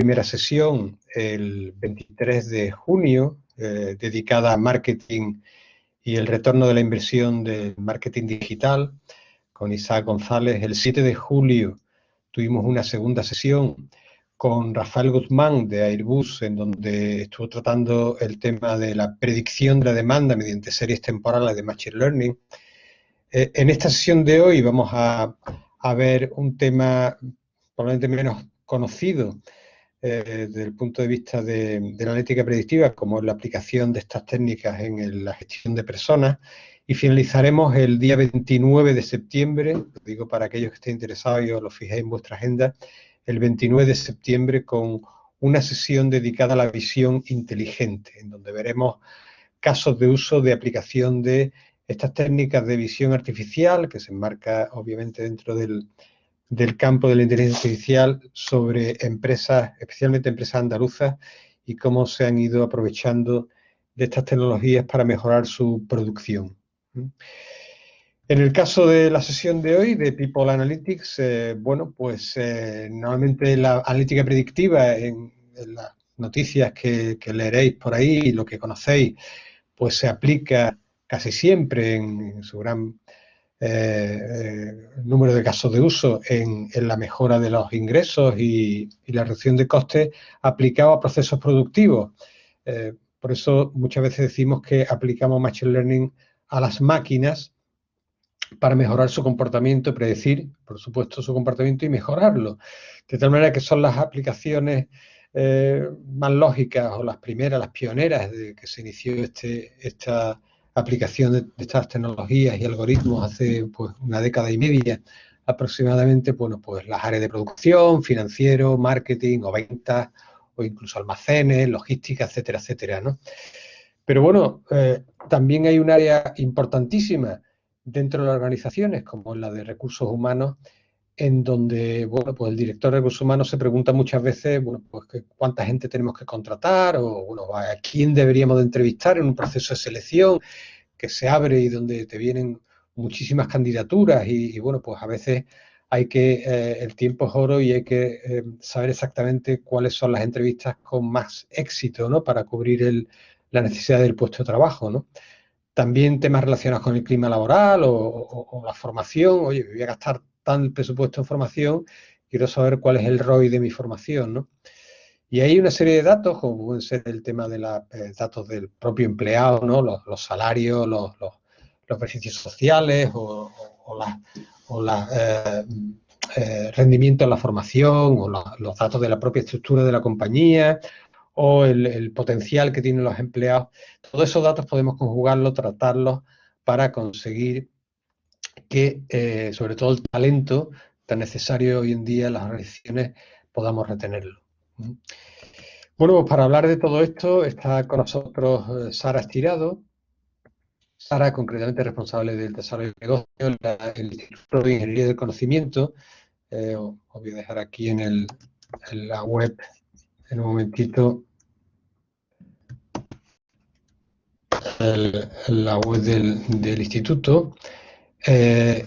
primera sesión el 23 de junio, eh, dedicada a marketing y el retorno de la inversión del marketing digital con Isaac González. El 7 de julio tuvimos una segunda sesión con Rafael Guzmán de Airbus, en donde estuvo tratando el tema de la predicción de la demanda mediante series temporales de Machine Learning. Eh, en esta sesión de hoy vamos a, ver un tema probablemente menos conocido eh, desde el punto de vista de, la analítica predictiva, como la aplicación de estas técnicas en la gestión de personas. Y finalizaremos el día 29 de septiembre, digo para aquellos que estén interesados y os lo fijéis en vuestra agenda, el 29 de septiembre con una sesión dedicada a la visión inteligente, en donde veremos casos de uso de aplicación de estas técnicas de visión artificial, que se enmarca obviamente dentro del, campo de la inteligencia artificial, sobre empresas, especialmente empresas andaluzas, y cómo se han ido aprovechando de estas tecnologías para mejorar su producción. En el caso de la sesión de hoy de People Analytics, eh, bueno, pues eh, normalmente la analítica predictiva en, las noticias que, leeréis por ahí y lo que conocéis, pues se aplica casi siempre en, su gran eh, número de casos de uso en, la mejora de los ingresos y, la reducción de costes aplicado a procesos productivos. por eso muchas veces decimos que aplicamos Machine Learning a las máquinas para mejorar su comportamiento, predecir, por supuesto, su comportamiento y mejorarlo. De tal manera que son las aplicaciones eh, más lógicas o las primeras, las pioneras de que se inició este, esta aplicación de, estas tecnologías y algoritmos hace pues, una década y media aproximadamente, bueno, pues las áreas de producción, financiero, marketing o ventas o incluso almacenes, logística, etcétera, etcétera, ¿no? Pero bueno, eh, también hay un área importantísima dentro de las organizaciones, como la de recursos humanos, en donde bueno, pues el director de recursos humanos se pregunta muchas veces bueno, pues cuánta gente tenemos que contratar o bueno, a quién deberíamos de entrevistar en un proceso de selección que se abre y donde te vienen muchísimas candidaturas y, bueno, pues a veces hay que, eh, el tiempo es oro y hay que eh, saber exactamente cuáles son las entrevistas con más éxito, ¿no? Para cubrir el, la necesidad del puesto de trabajo, ¿no? También temas relacionados con el clima laboral o, la formación. Oye, voy a gastar tan presupuesto en formación, quiero saber cuál es el ROI de mi formación, ¿no? Y hay una serie de datos, como pueden ser el tema de los eh, datos del propio empleado, ¿no? Los, salarios, los, beneficios sociales o, los eh, eh, rendimientos de la formación o los datos de la propia estructura de la compañía o el, potencial que tienen los empleados. Todos esos datos podemos conjugarlos, tratarlos para conseguir que, eh, sobre todo el talento tan necesario hoy en día en las organizaciones, podamos retenerlo. Bueno, pues para hablar de todo esto está con nosotros eh, Sara Estirado. Sara, concretamente responsable del desarrollo de negocios en el Instituto de Ingeniería del Conocimiento. Eh, os voy a dejar aquí en, el, la web en un momentito la web del, instituto. Eh,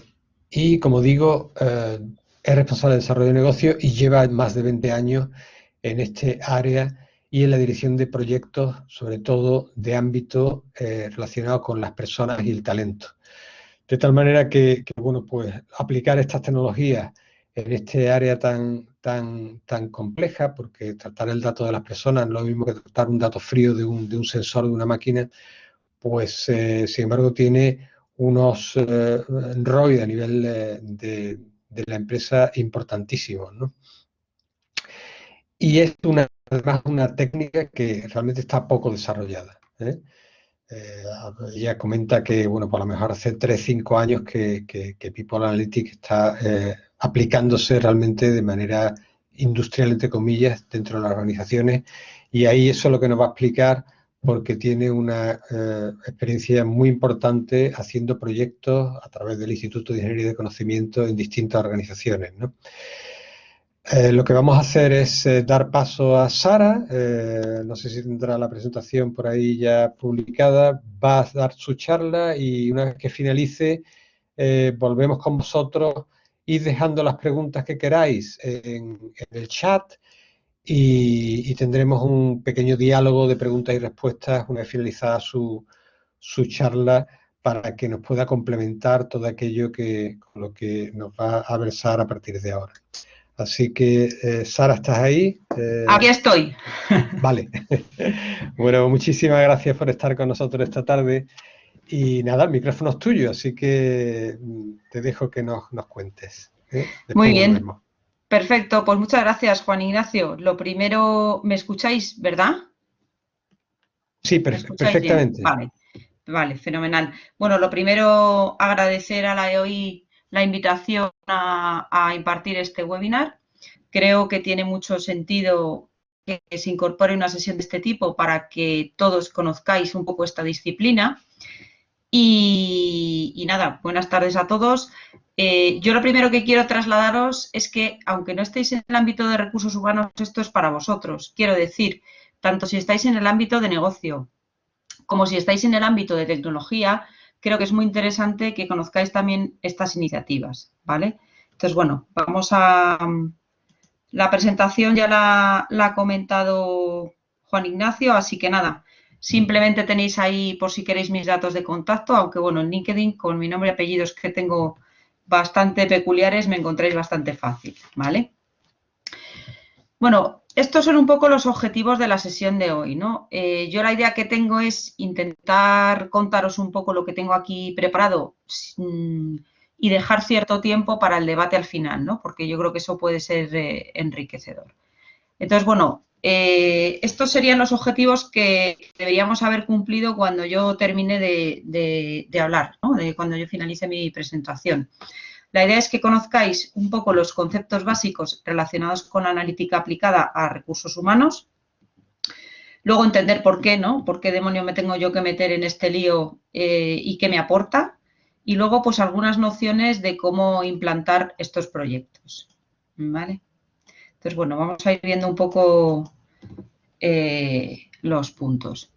y como digo, eh, es responsable de desarrollo de negocio y lleva más de 20 años en este área y en la dirección de proyectos, sobre todo de ámbito eh, relacionado con las personas y el talento. De tal manera que, bueno, pues aplicar estas tecnologías en este área tan, tan, tan compleja, porque tratar el dato de las personas no es lo mismo que tratar un dato frío de un, de un sensor de una máquina, pues eh, sin embargo tiene unos eh, a nivel eh, de, la empresa importantísimos. ¿no? Y es una, además una técnica que realmente está poco desarrollada. ella comenta que, bueno, por lo mejor hace 3-5 años que, que, People Analytics está aplicándose realmente de manera industrial, entre comillas, dentro de las organizaciones. Y ahí eso es lo que nos va a explicar porque tiene una eh, experiencia muy importante haciendo proyectos a través del Instituto de Ingeniería de Conocimiento en distintas organizaciones. Eh, lo que vamos a hacer es eh, dar paso a Sara, no sé si tendrá la presentación por ahí ya publicada, va a dar su charla y una vez que finalice volvemos con vosotros, ir dejando las preguntas que queráis en el chat y, tendremos un pequeño diálogo de preguntas y respuestas una vez finalizada su, su charla para que nos pueda complementar todo aquello que, con lo que nos va a versar a partir de ahora. Así que, eh, Sara, ¿estás ahí? Eh, Aquí estoy. Vale. bueno, muchísimas gracias por estar con nosotros esta tarde. Y nada, el micrófono es tuyo, así que mm, te dejo que nos, cuentes. ¿eh? Muy bien. Perfecto, pues muchas gracias, Juan Ignacio. Lo primero, ¿me escucháis, verdad? Sí, perfectamente. Vale, vale, fenomenal. Bueno, lo primero, agradecer a la EOI la invitación a, impartir este webinar. Creo que tiene mucho sentido que se incorpore una sesión de este tipo para que todos conozcáis un poco esta disciplina. Y, nada, buenas tardes a todos. Eh, yo lo primero que quiero trasladaros es que, aunque no estéis en el ámbito de recursos humanos, esto es para vosotros. Quiero decir, tanto si estáis en el ámbito de negocio como si estáis en el ámbito de tecnología, creo que es muy interesante que conozcáis también estas iniciativas, ¿vale? Entonces, bueno, vamos a... La presentación ya la, ha comentado Juan Ignacio, así que nada, simplemente tenéis ahí por si queréis mis datos de contacto, aunque bueno, en LinkedIn con mi nombre y apellidos que tengo bastante peculiares me encontréis bastante fácil, ¿vale? Bueno, estos son un poco los objetivos de la sesión de hoy, ¿no? Eh, yo la idea que tengo es intentar contaros un poco lo que tengo aquí preparado mm, y dejar cierto tiempo para el debate al final, ¿no? Porque yo creo que eso puede ser eh, enriquecedor. Entonces, bueno, eh, estos serían los objetivos que deberíamos haber cumplido cuando yo termine de, hablar, cuando yo finalice mi presentación. La idea es que conozcáis un poco los conceptos básicos relacionados con la analítica aplicada a recursos humanos. Luego entender por qué, ¿no? ¿Por qué demonio me tengo yo que meter en este lío eh, y qué me aporta? Y luego, pues, algunas nociones de cómo implantar estos proyectos. ¿Vale? Entonces, bueno, vamos a ir viendo un poco eh, los puntos.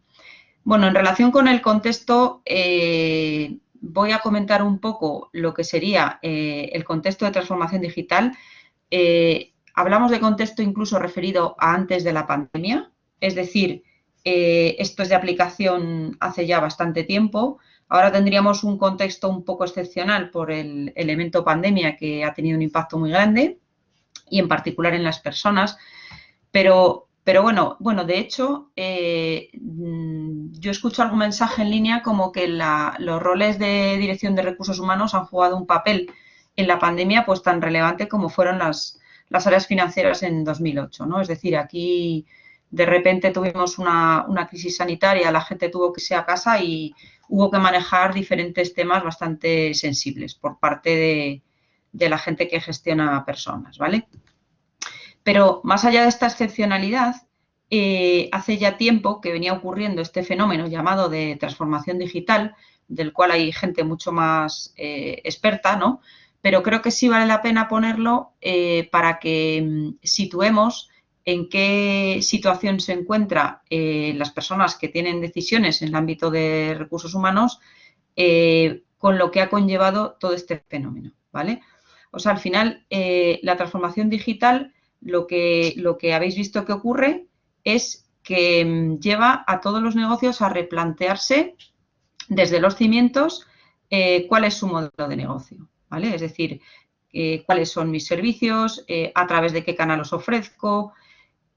Bueno, en relación con el contexto, eh, voy a comentar un poco lo que sería eh, el contexto de transformación digital. Hablamos de contexto incluso referido a antes de la pandemia, es decir, esto es de aplicación hace ya bastante tiempo. Ahora tendríamos un contexto un poco excepcional por el elemento pandemia que ha tenido un impacto muy grande y en particular en las personas, pero pero bueno, bueno, de hecho, eh, mm, yo escucho algún mensaje en línea como que los roles de dirección de recursos humanos han jugado un papel en la pandemia pues tan relevante como fueron las, las áreas financieras en 2008, ¿no? Es decir, aquí de repente tuvimos una, crisis sanitaria, la gente tuvo que irse a casa y hubo que manejar diferentes temas bastante sensibles por parte de, de la gente que gestiona personas, ¿vale? Pero más allá de esta excepcionalidad, eh, hace ya tiempo que venía ocurriendo este fenómeno llamado de transformación digital, del cual hay gente mucho más eh, experta, ¿no? Pero creo que sí vale la pena ponerlo eh, para que mm, situemos en qué situación se encuentran las personas que tienen decisiones en el ámbito de recursos humanos con lo que ha conllevado todo este fenómeno, ¿vale? O sea, al final, la transformación digital lo que, lo que habéis visto que ocurre es que mm, lleva a todos los negocios a replantearse desde los cimientos eh, cuál es su modelo de negocio, ¿vale? Es decir, eh, cuáles son mis servicios, eh, a través de qué canal los ofrezco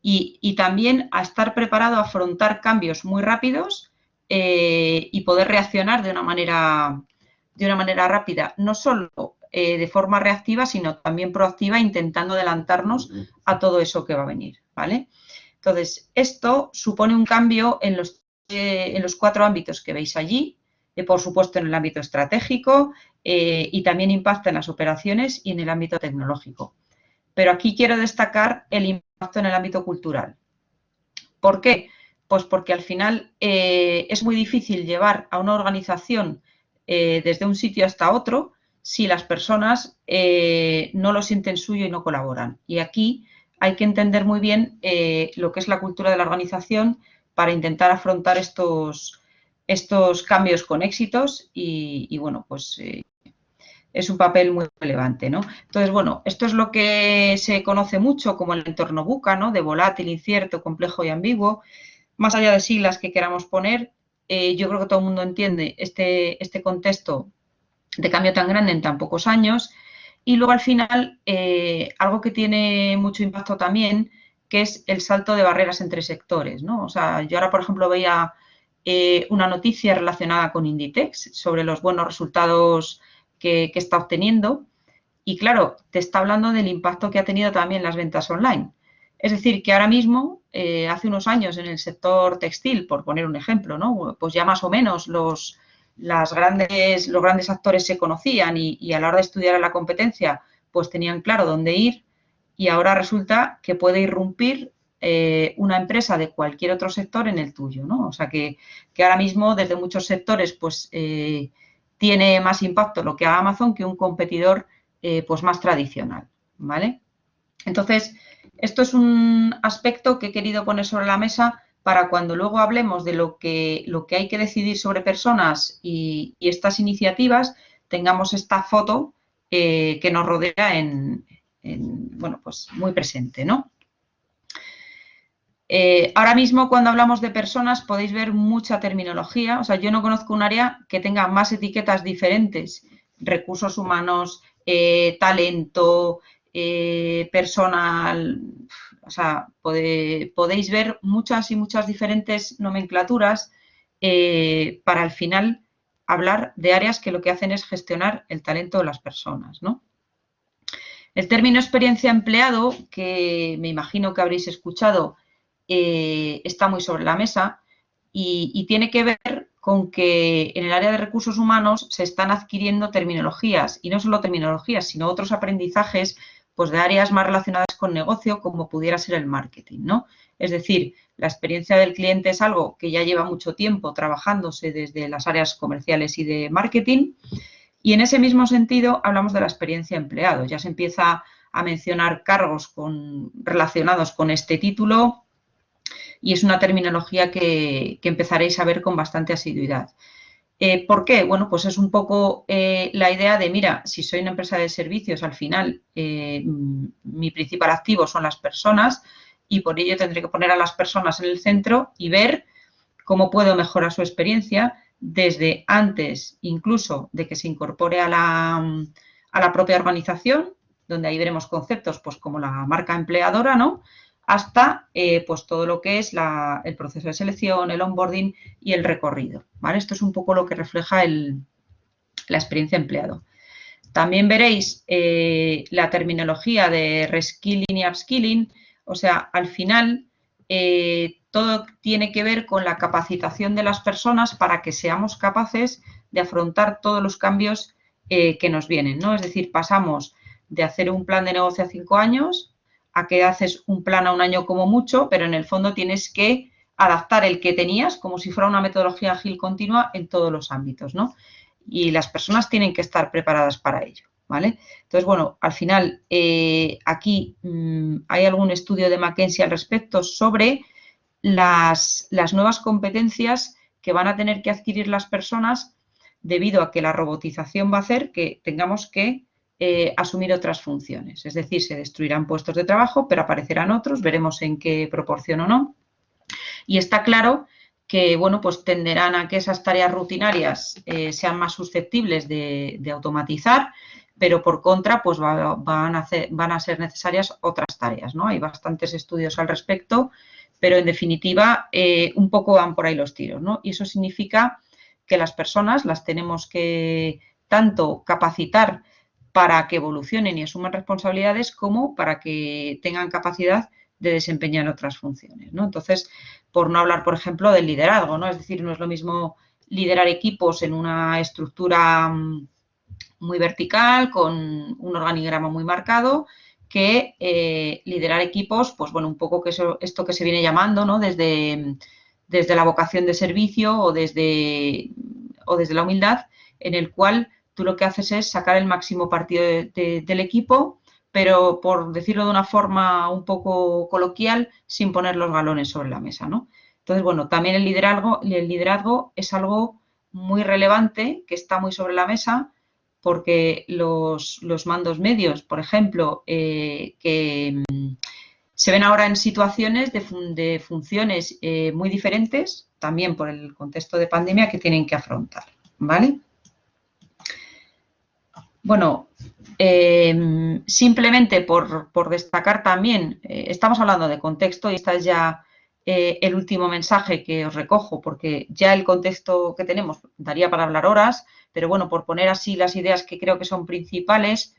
y, también a estar preparado a afrontar cambios muy rápidos y poder reaccionar de una manera, de una manera rápida, no solo de forma reactiva, sino también proactiva, intentando adelantarnos a todo eso que va a venir, ¿vale? Entonces, esto supone un cambio en los, eh, en los cuatro ámbitos que veis allí, eh, por supuesto en el ámbito estratégico eh, y también impacta en las operaciones y en el ámbito tecnológico. Pero aquí quiero destacar el impacto en el ámbito cultural. ¿Por qué? Pues porque al final es muy difícil llevar a una organización desde un sitio hasta otro si las personas no lo sienten suyo y no colaboran. Y aquí hay que entender muy bien eh, lo que es la cultura de la organización para intentar afrontar estos, estos cambios con éxitos y, bueno, pues eh, es un papel muy relevante, ¿no? Entonces, bueno, esto es lo que se conoce mucho como el entorno buca, ¿no? De volátil, incierto, complejo y ambiguo. Más allá de siglas que queramos poner, eh, yo creo que todo el mundo entiende este, este contexto de cambio tan grande en tan pocos años. Y luego, al final, eh, algo que tiene mucho impacto también, que es el salto de barreras entre sectores, ¿no? O sea, yo ahora, por ejemplo, veía eh, una noticia relacionada con Inditex sobre los buenos resultados que, está obteniendo. Y claro, te está hablando del impacto que ha tenido también las ventas online. Es decir, que ahora mismo, eh, hace unos años en el sector textil, por poner un ejemplo, ¿no? pues ya más o menos los, las grandes, los grandes actores se conocían y, a la hora de estudiar a la competencia, pues tenían claro dónde ir y ahora resulta que puede irrumpir eh, una empresa de cualquier otro sector en el tuyo, ¿no? O sea que, que ahora mismo desde muchos sectores, pues eh, tiene más impacto lo que haga Amazon que un competidor eh, pues más tradicional, ¿vale? Entonces, esto es un aspecto que he querido poner sobre la mesa para cuando luego hablemos de lo que, lo que hay que decidir sobre personas y, estas iniciativas, tengamos esta foto eh, que nos rodea en, en, bueno, pues muy presente, ¿no? Eh, ahora mismo, cuando hablamos de personas, podéis ver mucha terminología. O sea, yo no conozco un área que tenga más etiquetas diferentes. Recursos humanos, eh, talento, personal. O sea, podéis ver muchas y muchas diferentes nomenclaturas para al final hablar de áreas que lo que hacen es gestionar el talento de las personas, ¿no? El término experiencia empleado, que me imagino que habréis escuchado, eh, está muy sobre la mesa y, tiene que ver con que en el área de recursos humanos se están adquiriendo terminologías y no solo terminologías, sino otros aprendizajes pues de áreas más relacionadas con negocio como pudiera ser el marketing, ¿no? Es decir, la experiencia del cliente es algo que ya lleva mucho tiempo trabajándose desde las áreas comerciales y de marketing y en ese mismo sentido hablamos de la experiencia empleado. Ya se empieza a mencionar cargos relacionados con este título, y es una terminología que, empezaréis a ver con bastante asiduidad. Eh, ¿Por qué? Bueno, pues es un poco eh, la idea de, mira, si soy una empresa de servicios, al final eh, mi principal activo son las personas y por ello tendré que poner a las personas en el centro y ver cómo puedo mejorar su experiencia desde antes incluso de que se incorpore a la, a la propia organización, donde ahí veremos conceptos pues como la marca empleadora, ¿no? Hasta eh, pues todo lo que es el proceso de selección, el onboarding y el recorrido. ¿vale? Esto es un poco lo que refleja la experiencia empleado. También veréis eh, la terminología de reskilling y upskilling, o sea, al final eh, todo tiene que ver con la capacitación de las personas para que seamos capaces de afrontar todos los cambios que nos vienen, ¿no? Es decir, pasamos de hacer un plan de negocio a cinco años a que haces un plan a un año como mucho, pero en el fondo tienes que adaptar el que tenías como si fuera una metodología ágil continua en todos los ámbitos, ¿no? Y las personas tienen que estar preparadas para ello, ¿vale? Entonces, bueno, al final eh, aquí mm, hay algún estudio de McKinsey al respecto sobre las nuevas competencias que van a tener que adquirir las personas debido a que la robotización va a hacer que tengamos que eh, asumir otras funciones. Es decir, se destruirán puestos de trabajo, pero aparecerán otros, veremos en qué proporción o no. Y está claro que, bueno, pues tenderán a que esas tareas rutinarias eh, sean más susceptibles de, automatizar, pero por contra, pues van, a ser necesarias otras tareas, ¿no? Hay bastantes estudios al respecto, pero en definitiva, eh, un poco van por ahí los tiros, ¿no? Y eso significa que las personas las tenemos que tanto capacitar para que evolucionen y asuman responsabilidades como para que tengan capacidad de desempeñar otras funciones. ¿no? Entonces, por no hablar, por ejemplo, del liderazgo, ¿no? Es decir, no es lo mismo liderar equipos en una estructura mm, muy vertical, con un organigrama muy marcado, que eh, liderar equipos, pues bueno, un poco que esto que se viene llamando, ¿no? Desde, desde la vocación de servicio o desde, o desde la humildad, en el cual tú lo que haces es sacar el máximo partido del equipo, pero por decirlo de una forma un poco coloquial, sin poner los galones sobre la mesa, ¿no? Entonces, bueno, también el liderazgo, el liderazgo es algo muy relevante, que está muy sobre la mesa, porque los, mandos medios, por ejemplo, eh, que mm, se ven ahora en situaciones de, funciones eh, muy diferentes, también por el contexto de pandemia que tienen que afrontar, ¿vale? Bueno, eh, simplemente por, destacar también, estamos hablando de contexto y esta es ya el último mensaje que os recojo, porque ya el contexto que tenemos daría para hablar horas, pero bueno, por poner así las ideas que creo que son principales,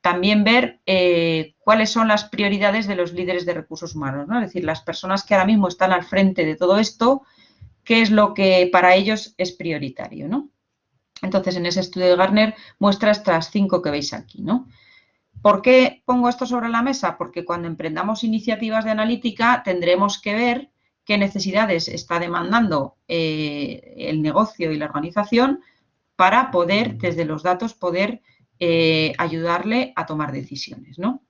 también ver eh, cuáles son las prioridades de los líderes de recursos humanos, ¿no? Es decir, las personas que ahora mismo están al frente de todo esto, qué es lo que para ellos es prioritario, ¿no? Entonces, en ese estudio de Garner muestra estas cinco que veis aquí, ¿no? ¿Por qué pongo esto sobre la mesa? Porque cuando emprendamos iniciativas de analítica tendremos que ver qué necesidades está demandando eh, el negocio y la organización para poder, desde los datos, poder eh, ayudarle a tomar decisiones, ¿no?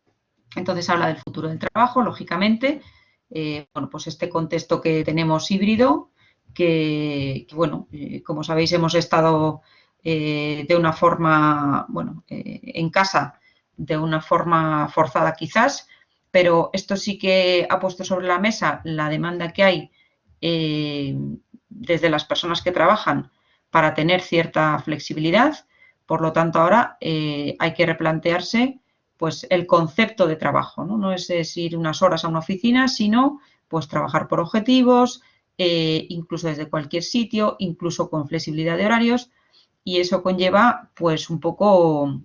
Entonces habla del futuro del trabajo, lógicamente, eh, bueno, pues este contexto que tenemos híbrido, que, bueno, eh, como sabéis hemos estado de una forma, bueno, en casa, de una forma forzada quizás, pero esto sí que ha puesto sobre la mesa la demanda que hay desde las personas que trabajan para tener cierta flexibilidad. Por lo tanto, ahora eh, hay que replantearse pues, el concepto de trabajo. ¿no? es, ir unas horas a una oficina, sino pues, trabajar por objetivos, eh, incluso desde cualquier sitio, incluso con flexibilidad de horarios. Y eso conlleva pues, un poco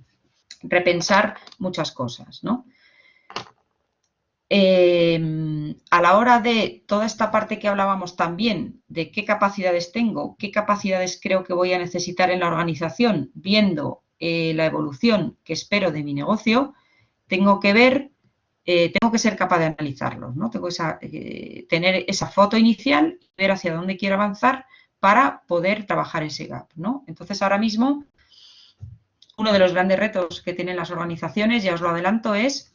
repensar muchas cosas. ¿no? Em, a la hora de toda esta parte que hablábamos también, de qué capacidades tengo, qué capacidades creo que voy a necesitar en la organización, viendo eh, la evolución que espero de mi negocio, tengo que ver, eh, tengo que ser capaz de analizarlos, ¿no? Tengo que tener esa foto inicial, ver hacia dónde quiero avanzar para poder trabajar ese gap, ¿no? Entonces, ahora mismo, uno de los grandes retos que tienen las organizaciones, ya os lo adelanto, es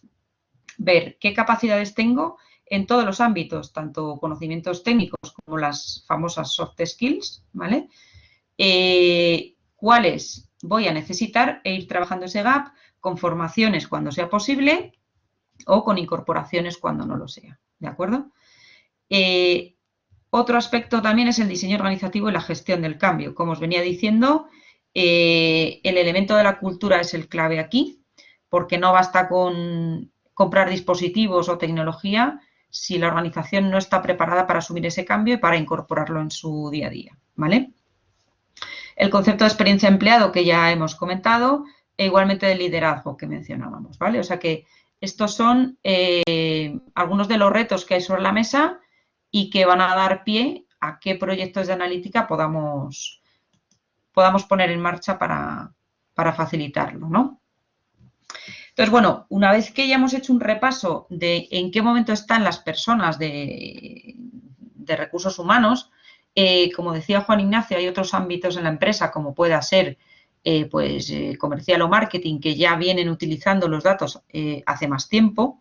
ver qué capacidades tengo en todos los ámbitos, tanto conocimientos técnicos como las famosas soft skills, ¿vale? Eh, cuáles voy a necesitar e ir trabajando ese gap con formaciones cuando sea posible o con incorporaciones cuando no lo sea, ¿de acuerdo? Eh, otro aspecto también es el diseño organizativo y la gestión del cambio. Como os venía diciendo, eh, el elemento de la cultura es el clave aquí, porque no basta con comprar dispositivos o tecnología si la organización no está preparada para asumir ese cambio y para incorporarlo en su día a día, ¿vale? El concepto de experiencia empleado que ya hemos comentado e igualmente de liderazgo que mencionábamos, ¿vale? O sea que estos son eh, algunos de los retos que hay sobre la mesa y que van a dar pie a qué proyectos de analítica podamos, podamos poner en marcha para, para facilitarlo, ¿no? Entonces, bueno, una vez que ya hemos hecho un repaso de en qué momento están las personas de, recursos humanos, eh, como decía Juan Ignacio, hay otros ámbitos en la empresa, como pueda ser eh, pues, eh, comercial o marketing, que ya vienen utilizando los datos hace más tiempo.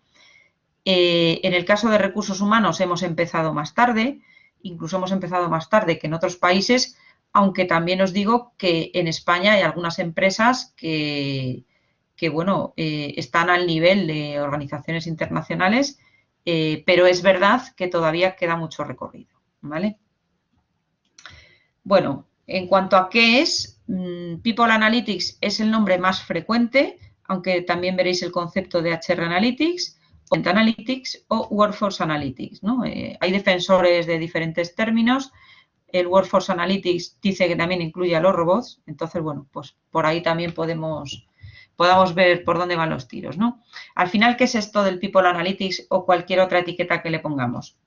En el caso de recursos humanos hemos empezado más tarde, incluso hemos empezado más tarde que en otros países, aunque también os digo que en España hay algunas empresas que, bueno, eh, están al nivel de organizaciones internacionales, eh, pero es verdad que todavía queda mucho recorrido, ¿vale? Bueno, en cuanto a qué es, mm, People Analytics es el nombre más frecuente, aunque también veréis el concepto de HR Analytics, Analytics o Workforce Analytics, ¿no? Eh, hay defensores de diferentes términos, el Workforce Analytics dice que también incluye a los robots, entonces, bueno, pues por ahí también podemos podamos ver por dónde van los tiros, ¿no? Al final, ¿qué es esto del People Analytics o cualquier otra etiqueta que le pongamos?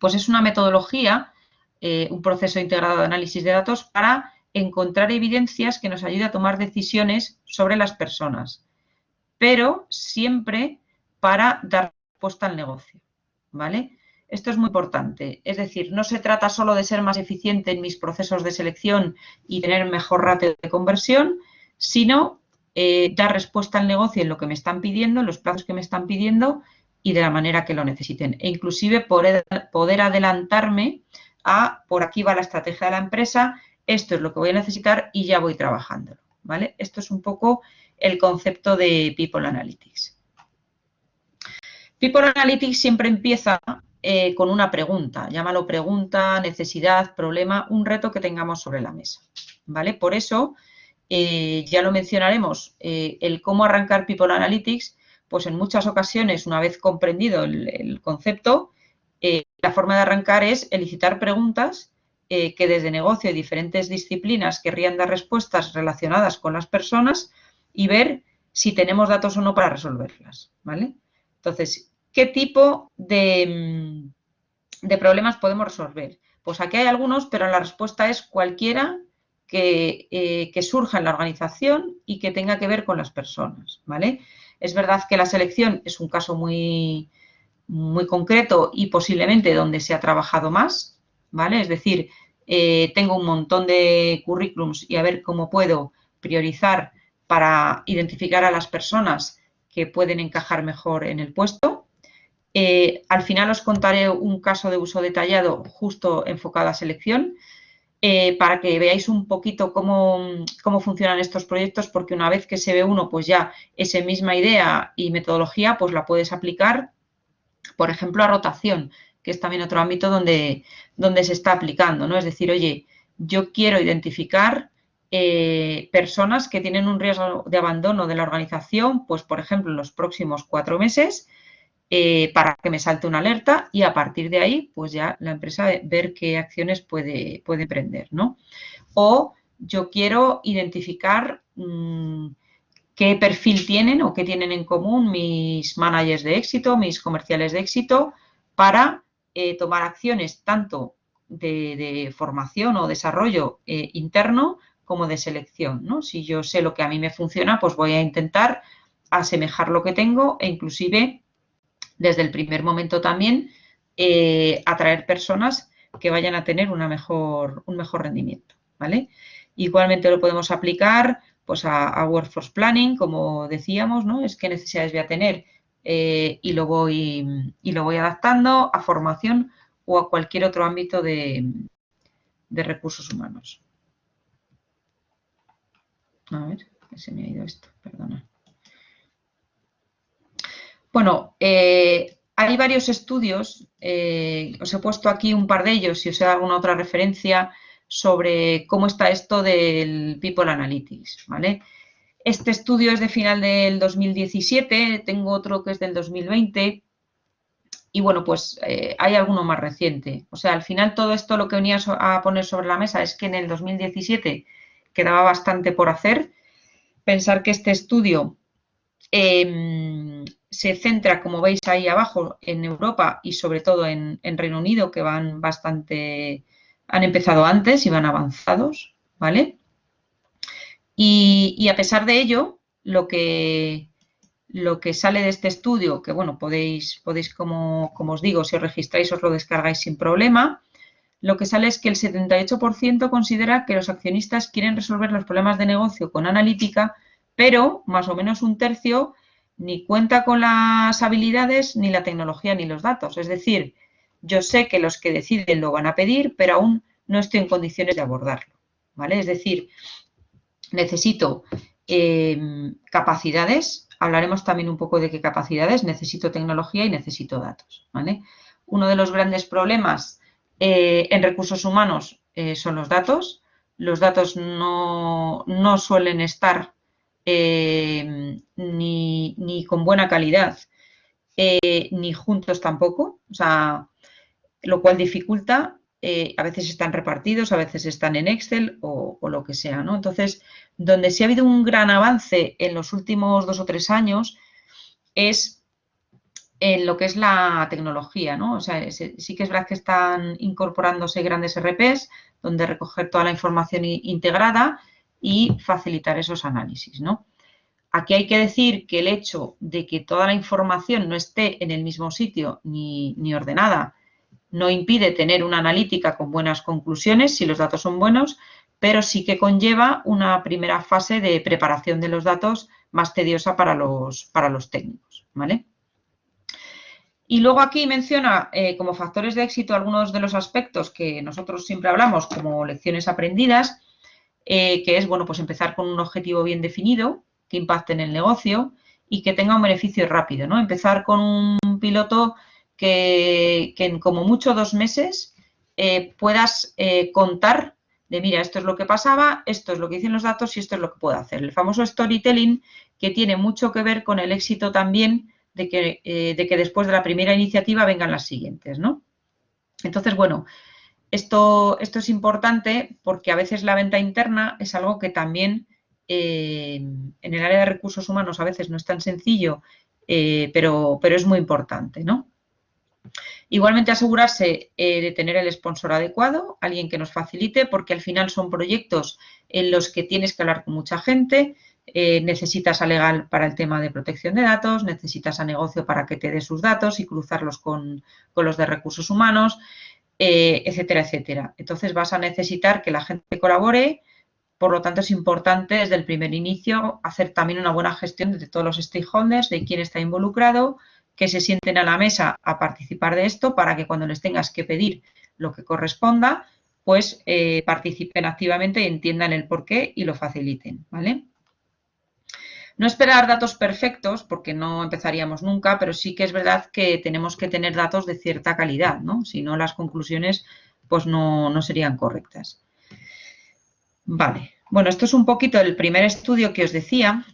Pues es una metodología, eh, un proceso integrado de análisis de datos para encontrar evidencias que nos ayude a tomar decisiones sobre las personas, pero siempre para dar respuesta al negocio, ¿vale? Esto es muy importante, es decir, no se trata solo de ser más eficiente en mis procesos de selección y tener mejor ratio de conversión, sino eh, dar respuesta al negocio en lo que me están pidiendo, en los plazos que me están pidiendo y de la manera que lo necesiten. E inclusive poder, poder adelantarme a por aquí va la estrategia de la empresa, esto es lo que voy a necesitar y ya voy trabajándolo. ¿vale? Esto es un poco el concepto de People Analytics. People Analytics siempre empieza eh, con una pregunta, llámalo pregunta, necesidad, problema, un reto que tengamos sobre la mesa, ¿vale? Por eso, eh, ya lo mencionaremos, eh, el cómo arrancar People Analytics, pues en muchas ocasiones, una vez comprendido el, concepto, la forma de arrancar es elicitar preguntas que desde negocio y diferentes disciplinas querrían dar respuestas relacionadas con las personas y ver si tenemos datos o no para resolverlas, ¿vale? Entonces, ¿qué tipo mm, de, problemas podemos resolver? Pues aquí hay algunos, pero la respuesta es cualquiera que, eh, que, surja en la organización y que tenga que ver con las personas, ¿vale? Es verdad que la selección es un caso muy, muy concreto y posiblemente donde se ha trabajado más, ¿vale? Es decir, eh, tengo un montón de currículums y a ver cómo puedo priorizar para identificar a las personas que pueden encajar mejor en el puesto. Eh, al final os contaré un caso de uso detallado justo enfocado a selección eh, para que veáis un poquito cómo, cómo, funcionan estos proyectos porque una vez que se ve uno, pues ya esa misma idea y metodología pues la puedes aplicar, por ejemplo, a rotación, que es también otro ámbito donde, donde se está aplicando, ¿no? Es decir, oye, yo quiero identificar eh, personas que tienen un riesgo de abandono de la organización, pues por ejemplo en los próximos cuatro meses, eh, para que me salte una alerta y a partir de ahí, pues ya la empresa ver qué acciones puede, puede emprender, ¿no? O yo quiero identificar mm, qué perfil tienen o qué tienen en común mis managers de éxito, mis comerciales de éxito, para eh, tomar acciones tanto de, formación o desarrollo interno como de selección, ¿no? Si yo sé lo que a mí me funciona, pues voy a intentar asemejar lo que tengo e inclusive desde el primer momento también eh, atraer personas que vayan a tener una mejor, un mejor rendimiento, ¿vale? Igualmente lo podemos aplicar pues a, Workforce Planning, como decíamos, ¿no? Es qué necesidades voy a tener eh, y, lo voy, y lo voy adaptando a formación o a cualquier otro ámbito de recursos humanos. A ver, se me ha ido esto, perdona. Bueno, eh, hay varios estudios, eh, os he puesto aquí un par de ellos, si os dado alguna otra referencia sobre cómo está esto del People Analytics, ¿vale? Este estudio es de final del 2017, tengo otro que es del 2020 y bueno, pues eh, hay alguno más reciente. O sea, al final todo esto lo que venía a poner sobre la mesa es que en el 2017 quedaba bastante por hacer. Pensar que este estudio em, se centra, como veis ahí abajo, en Europa y sobre todo en, Reino Unido, que van bastante, han empezado antes y van avanzados, ¿vale? Y, a pesar de ello, lo que, lo que sale de este estudio, que bueno, podéis, podéis como, como os digo, si os registráis os lo descargáis sin problema, lo que sale es que el 78% considera que los accionistas quieren resolver los problemas de negocio con analítica, pero más o menos un tercio ni cuenta con las habilidades, ni la tecnología, ni los datos. Es decir, yo sé que los que deciden lo van a pedir, pero aún no estoy en condiciones de abordarlo. ¿vale? Es decir, necesito em, capacidades, hablaremos también un poco de qué capacidades, necesito tecnología y necesito datos. ¿vale? Uno de los grandes problemas eh, en recursos humanos eh, son los datos. Los datos no, suelen estar eh, ni, con buena calidad ni juntos tampoco, o sea, lo cual dificulta. a veces están repartidos, a veces están en Excel o, o lo que sea, ¿no? Entonces, donde sí ha habido un gran avance en los últimos dos o tres años es en lo que es la tecnología, ¿no? O sea, sí que es verdad que están incorporándose grandes RPs donde recoger toda la información integrada y facilitar esos análisis, ¿no? Aquí hay que decir que el hecho de que toda la información no esté en el mismo sitio ni, ni ordenada no impide tener una analítica con buenas conclusiones si los datos son buenos, pero sí que conlleva una primera fase de preparación de los datos más tediosa para los, para los técnicos, ¿vale? Y luego aquí menciona eh, como factores de éxito algunos de los aspectos que nosotros siempre hablamos como lecciones aprendidas. eh, que es, bueno, pues empezar con un objetivo bien definido, que impacte en el negocio y que tenga un beneficio rápido, ¿no? Empezar con un piloto que, en como mucho dos meses eh, puedas contar de, mira, esto es lo que pasaba, esto es lo que dicen los datos y esto es lo que puedo hacer. El famoso storytelling que tiene mucho que ver con el éxito también de que, de que después de la primera iniciativa vengan las siguientes, ¿no? Entonces, bueno, esto, esto es importante porque a veces la venta interna es algo que también eh, en el área de recursos humanos a veces no es tan sencillo, eh, pero, pero, es muy importante, ¿no? Igualmente asegurarse eh, de tener el sponsor adecuado, alguien que nos facilite, porque al final son proyectos en los que tienes que hablar con mucha gente, necesitas a legal para el tema de protección de datos, necesitas a negocio para que te dé sus datos y cruzarlos con, con los de recursos humanos. Eh, etcétera, etcétera. Entonces vas a necesitar que la gente colabore, por lo tanto es importante desde el primer inicio hacer también una buena gestión de todos los stakeholders, de quién está involucrado, que se sienten a la mesa a participar de esto para que cuando les tengas que pedir lo que corresponda, pues eh, participen activamente y entiendan el porqué y lo faciliten, ¿vale? No esperar datos perfectos, porque no empezaríamos nunca, pero sí que es verdad que tenemos que tener datos de cierta calidad, ¿no? Si no, las conclusiones pues no, no serían correctas. Vale, bueno, esto es un poquito el primer estudio que os decía.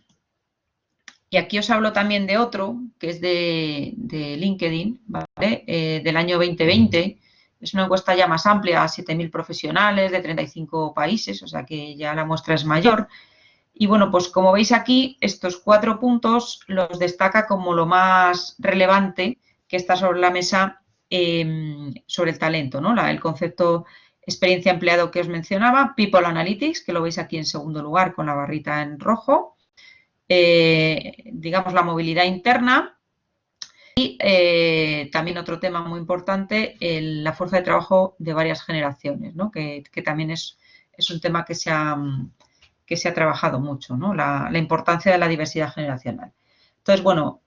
Y aquí os hablo también de otro, que es de, LinkedIn, ¿vale? Eh, del año 2020. Es una encuesta ya más amplia, a 7.000 profesionales de 35 países, o sea que ya la muestra es mayor. Y bueno, pues como veis aquí, estos cuatro puntos los destaca como lo más relevante que está sobre la mesa em, sobre el talento, ¿no? el concepto experiencia empleado que os mencionaba, People Analytics, que lo veis aquí en segundo lugar con la barrita en rojo, eh, digamos la movilidad interna y eh, también otro tema muy importante, la fuerza de trabajo de varias generaciones, ¿no? que, también es, es, un tema que se ha que se ha trabajado mucho, ¿no? la, importancia de la diversidad generacional. Entonces, bueno,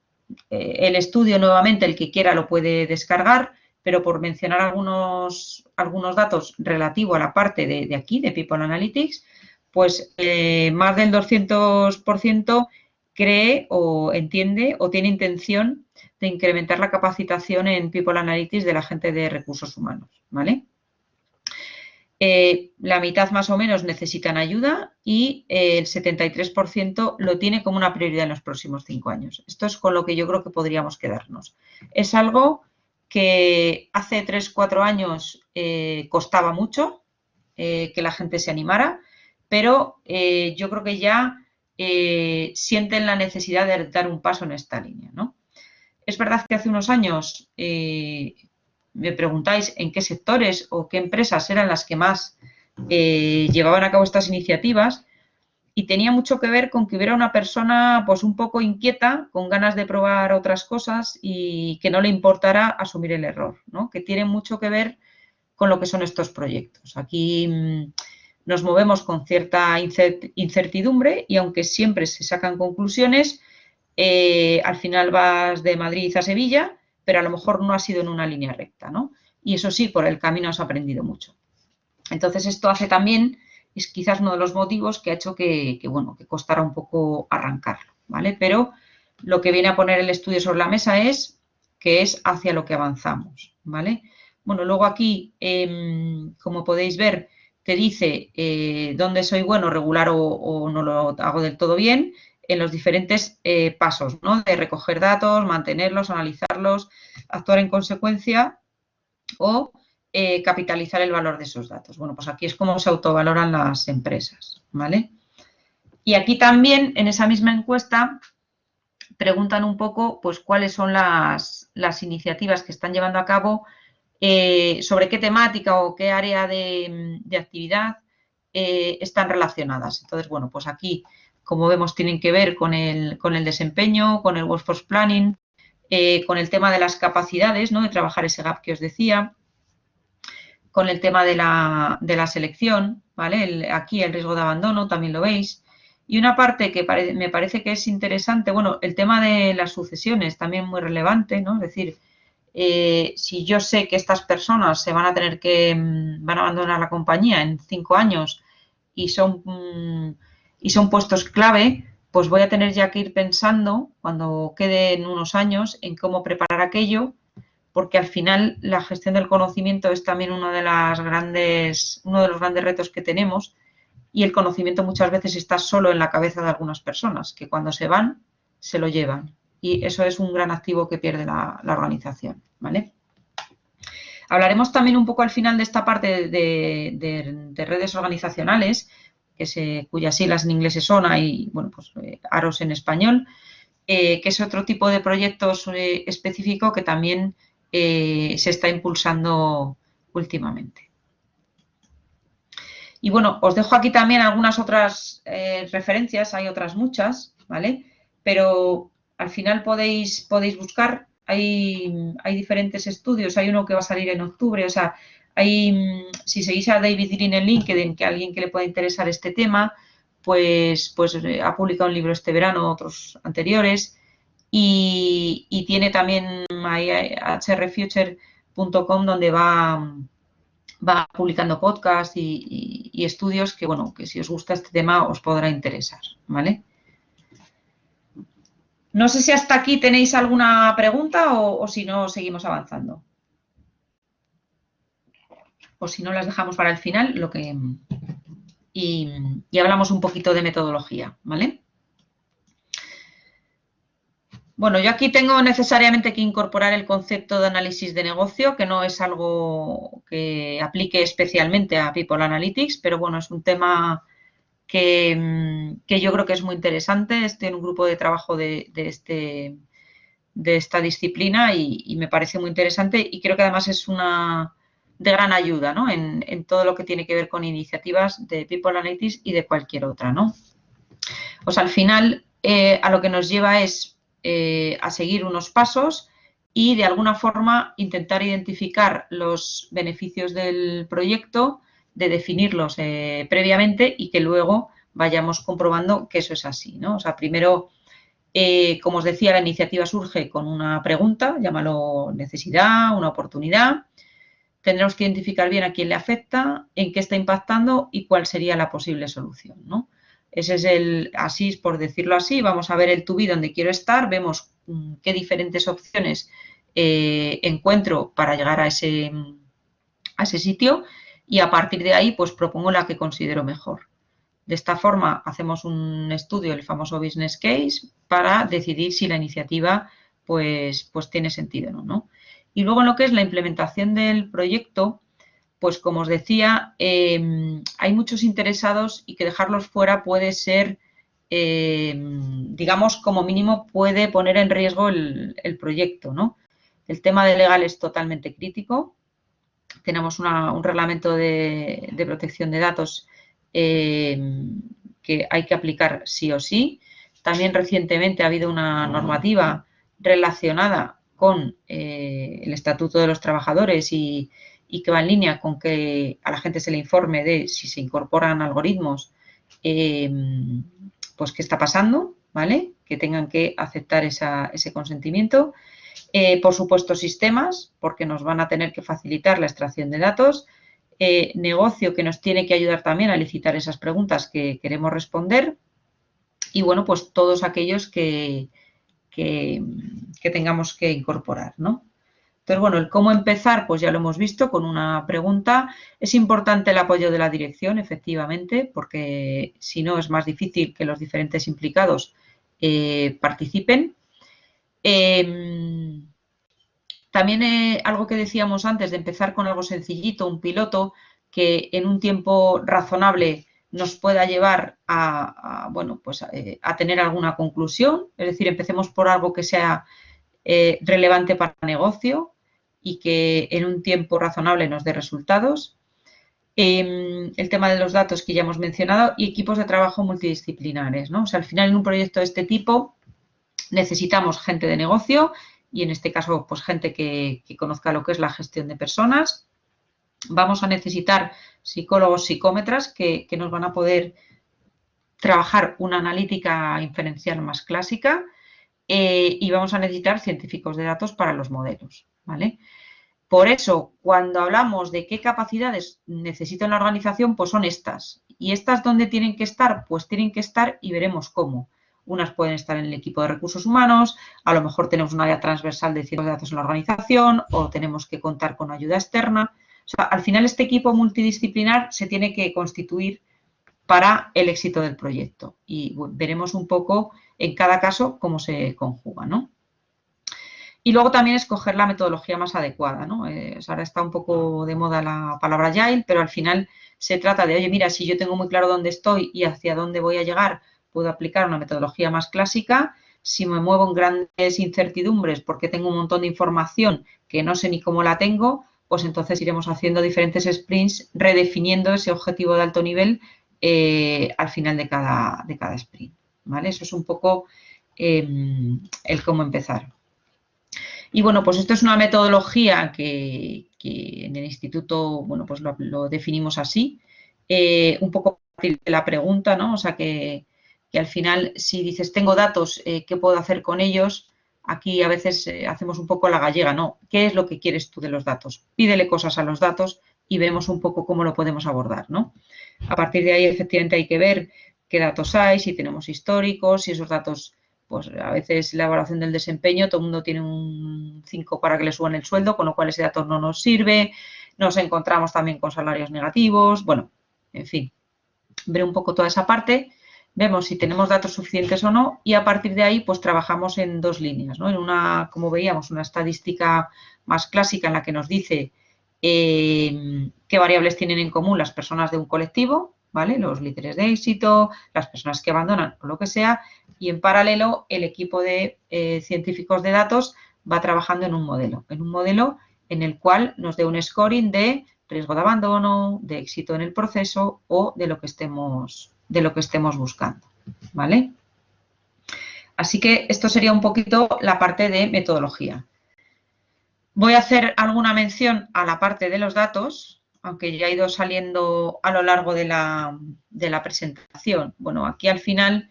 eh, el estudio nuevamente, el que quiera lo puede descargar, pero por mencionar algunos, algunos datos relativos a la parte de, aquí, de People Analytics, pues eh, más del 200% cree o entiende o tiene intención de incrementar la capacitación en People Analytics de la gente de recursos humanos, ¿vale? Eh, la mitad más o menos necesitan ayuda y eh, el 73% lo tiene como una prioridad en los próximos cinco años. Esto es con lo que yo creo que podríamos quedarnos. Es algo que hace tres, cuatro años eh, costaba mucho que la gente se animara, pero yo creo que ya sienten la necesidad de dar un paso en esta línea. ¿no? Es verdad que hace unos años me preguntáis en qué sectores o qué empresas eran las que más eh, llevaban a cabo estas iniciativas y tenía mucho que ver con que hubiera una persona pues un poco inquieta, con ganas de probar otras cosas y que no le importara asumir el error, ¿no? que tiene mucho que ver con lo que son estos proyectos. Aquí mm, nos movemos con cierta incertidumbre y aunque siempre se sacan conclusiones, eh, al final vas de Madrid a Sevilla pero a lo mejor no ha sido en una línea recta, ¿no? Y eso sí, por el camino has aprendido mucho. Entonces, esto hace también, es quizás uno de los motivos que ha hecho que, bueno, que costara un poco arrancarlo, ¿vale? Pero lo que viene a poner el estudio sobre la mesa es que es hacia lo que avanzamos, ¿vale? Bueno, luego aquí, em, como podéis ver, te dice eh, dónde soy bueno, regular o, no lo hago del todo bien en los diferentes eh, pasos, ¿no? De recoger datos, mantenerlos, analizarlos, actuar en consecuencia o eh, capitalizar el valor de esos datos. Bueno, pues aquí es como se autovaloran las empresas, ¿vale? Y aquí también, en esa misma encuesta, preguntan un poco, pues, cuáles son las, iniciativas que están llevando a cabo, eh, sobre qué temática o qué área de, actividad están relacionadas. Entonces, bueno, pues aquí como vemos, tienen que ver con el, con el desempeño, con el workforce planning, eh, con el tema de las capacidades, ¿no? de trabajar ese gap que os decía, con el tema de la, de la selección, ¿vale? aquí el riesgo de abandono, también lo veis. Y una parte que me parece que es interesante, bueno, el tema de las sucesiones también muy relevante, ¿no? Es decir, eh, si yo sé que estas personas se van a tener que, mm, van a abandonar la compañía en cinco años y son, mm, y son puestos clave, pues voy a tener ya que ir pensando, cuando queden unos años, en cómo preparar aquello, porque al final la gestión del conocimiento es también uno de, las grandes, uno de los grandes retos que tenemos y el conocimiento muchas veces está solo en la cabeza de algunas personas, que cuando se van, se lo llevan. Y eso es un gran activo que pierde la, organización. ¿vale? Hablaremos también un poco al final de esta parte de, redes organizacionales, cuyas siglas en inglés son y bueno, pues, eh, AROS en español, eh, que es otro tipo de proyectos eh, específico que también se está impulsando últimamente. Y bueno, os dejo aquí también algunas otras eh, referencias, hay otras muchas, ¿vale? Pero al final podéis, podéis buscar, hay, hay diferentes estudios, hay uno que va a salir en octubre, o sea, hay, mm, si seguís a David Green en LinkedIn, que alguien que le pueda interesar este tema, pues, pues eh, ha publicado un libro este verano, otros anteriores, y, y tiene también hrfuture.com donde va va publicando podcasts y, estudios que, bueno, que si os gusta este tema os podrá interesar, ¿vale? No sé si hasta aquí tenéis alguna pregunta o, si no, seguimos avanzando. O si no, las dejamos para el final lo que, y, hablamos un poquito de metodología, ¿vale? Bueno, yo aquí tengo necesariamente que incorporar el concepto de análisis de negocio, que no es algo que aplique especialmente a People Analytics, pero bueno, es un tema que, mm, yo creo que es muy interesante. Estoy en un grupo de trabajo de, este, de esta disciplina y, me parece muy interesante y creo que además es una de gran ayuda ¿no? en, todo lo que tiene que ver con iniciativas de People Analytics y de cualquier otra. ¿no? Pues al final eh, a lo que nos lleva es eh, a seguir unos pasos y de alguna forma intentar identificar los beneficios del proyecto, de definirlos eh, previamente y que luego vayamos comprobando que eso es así. ¿no? O sea, primero, como os decía, la iniciativa surge con una pregunta, llámalo necesidad, una oportunidad. Tendremos que identificar bien a quién le afecta, en qué está impactando y cuál sería la posible solución. Ese es el, así por decirlo así, vamos a ver el tubi donde quiero estar, vemos mm, qué diferentes opciones eh, encuentro para llegar a ese, a ese sitio y a partir de ahí pues propongo la que considero mejor. De esta forma hacemos un estudio, el famoso business case, para decidir si la iniciativa pues, pues tiene sentido o no. Y luego en lo que es la implementación del proyecto, pues como os decía, em, hay muchos interesados y que dejarlos fuera puede ser, em, digamos, como mínimo puede poner en riesgo el, proyecto, ¿no? El tema de legal es totalmente crítico. Tenemos un reglamento de, protección de datos em, que hay que aplicar sí o sí. También recientemente ha habido una normativa relacionada con eh, el Estatuto de los Trabajadores y, que va en línea con que a la gente se le informe de si se incorporan algoritmos, eh, pues qué está pasando, ¿vale? Que tengan que aceptar ese consentimiento. Eh, por supuesto, sistemas, porque nos van a tener que facilitar la extracción de datos. Negocio, que nos tiene que ayudar también a licitar esas preguntas que queremos responder. Y bueno, pues todos aquellos que, que, tengamos que incorporar, ¿no? Entonces, bueno, el cómo empezar, pues ya lo hemos visto con una pregunta. Es importante el apoyo de la dirección, efectivamente, porque si no es más difícil que los diferentes implicados eh, participen. Em, también eh, algo que decíamos antes de empezar con algo sencillito, un piloto que en un tiempo razonable nos pueda llevar a, bueno, pues eh, a tener alguna conclusión. Es decir, empecemos por algo que sea relevante para el negocio, y que en un tiempo razonable nos dé resultados. Em, el tema de los datos que ya hemos mencionado y equipos de trabajo multidisciplinares. ¿no? O sea, al final en un proyecto de este tipo necesitamos gente de negocio y en este caso pues gente que, conozca lo que es la gestión de personas. Vamos a necesitar psicólogos, psicómetras que, nos van a poder trabajar una analítica inferencial más clásica eh, y vamos a necesitar científicos de datos para los modelos. ¿vale? Por eso, cuando hablamos de qué capacidades necesita una organización, pues son estas. ¿Y estas dónde tienen que estar? Pues tienen que estar y veremos cómo. Unas pueden estar en el equipo de recursos humanos, a lo mejor tenemos un área transversal de ciencia de datos en la organización o tenemos que contar con ayuda externa. Al final este equipo multidisciplinar se tiene que constituir para el éxito del proyecto y veremos un poco en cada caso cómo se conjuga, ¿no? Y luego también escoger la metodología más adecuada, ¿no? Eh, ahora está un poco de moda la palabra Agile, pero al final se trata de, oye, mira, si yo tengo muy claro dónde estoy y hacia dónde voy a llegar, puedo aplicar una metodología más clásica. Si me muevo en grandes incertidumbres porque tengo un montón de información que no sé ni cómo la tengo, pues entonces iremos haciendo diferentes sprints, redefiniendo ese objetivo de alto nivel eh, al final de cada, de cada sprint. ¿vale? Eso es un poco em, el cómo empezar. Y bueno, pues esto es una metodología que, en el instituto, bueno, pues lo, definimos así, eh, un poco de la pregunta, ¿no? O sea, que, al final, si dices, tengo datos, eh, ¿qué puedo hacer con ellos? Aquí a veces eh, hacemos un poco la gallega, ¿no? ¿Qué es lo que quieres tú de los datos? Pídele cosas a los datos y vemos un poco cómo lo podemos abordar, ¿no? A partir de ahí, efectivamente, hay que ver qué datos hay, si tenemos históricos, si esos datos, pues a veces la evaluación del desempeño, todo el mundo tiene un 5 para que le suban el sueldo, con lo cual ese dato no nos sirve. Nos encontramos también con salarios negativos, bueno, en fin, ver un poco toda esa parte vemos si tenemos datos suficientes o no y a partir de ahí pues trabajamos en dos líneas, ¿no? En una, como veíamos, una estadística más clásica en la que nos dice eh, qué variables tienen en común las personas de un colectivo, ¿vale? Los líderes de éxito, las personas que abandonan o lo que sea y en paralelo el equipo de eh, científicos de datos va trabajando en un modelo, en un modelo en el cual nos dé un scoring de riesgo de abandono, de éxito en el proceso o de lo que estemos de lo que estemos buscando, ¿vale? Así que esto sería un poquito la parte de metodología. Voy a hacer alguna mención a la parte de los datos, aunque ya ha ido saliendo a lo largo de la, presentación. Bueno, aquí al final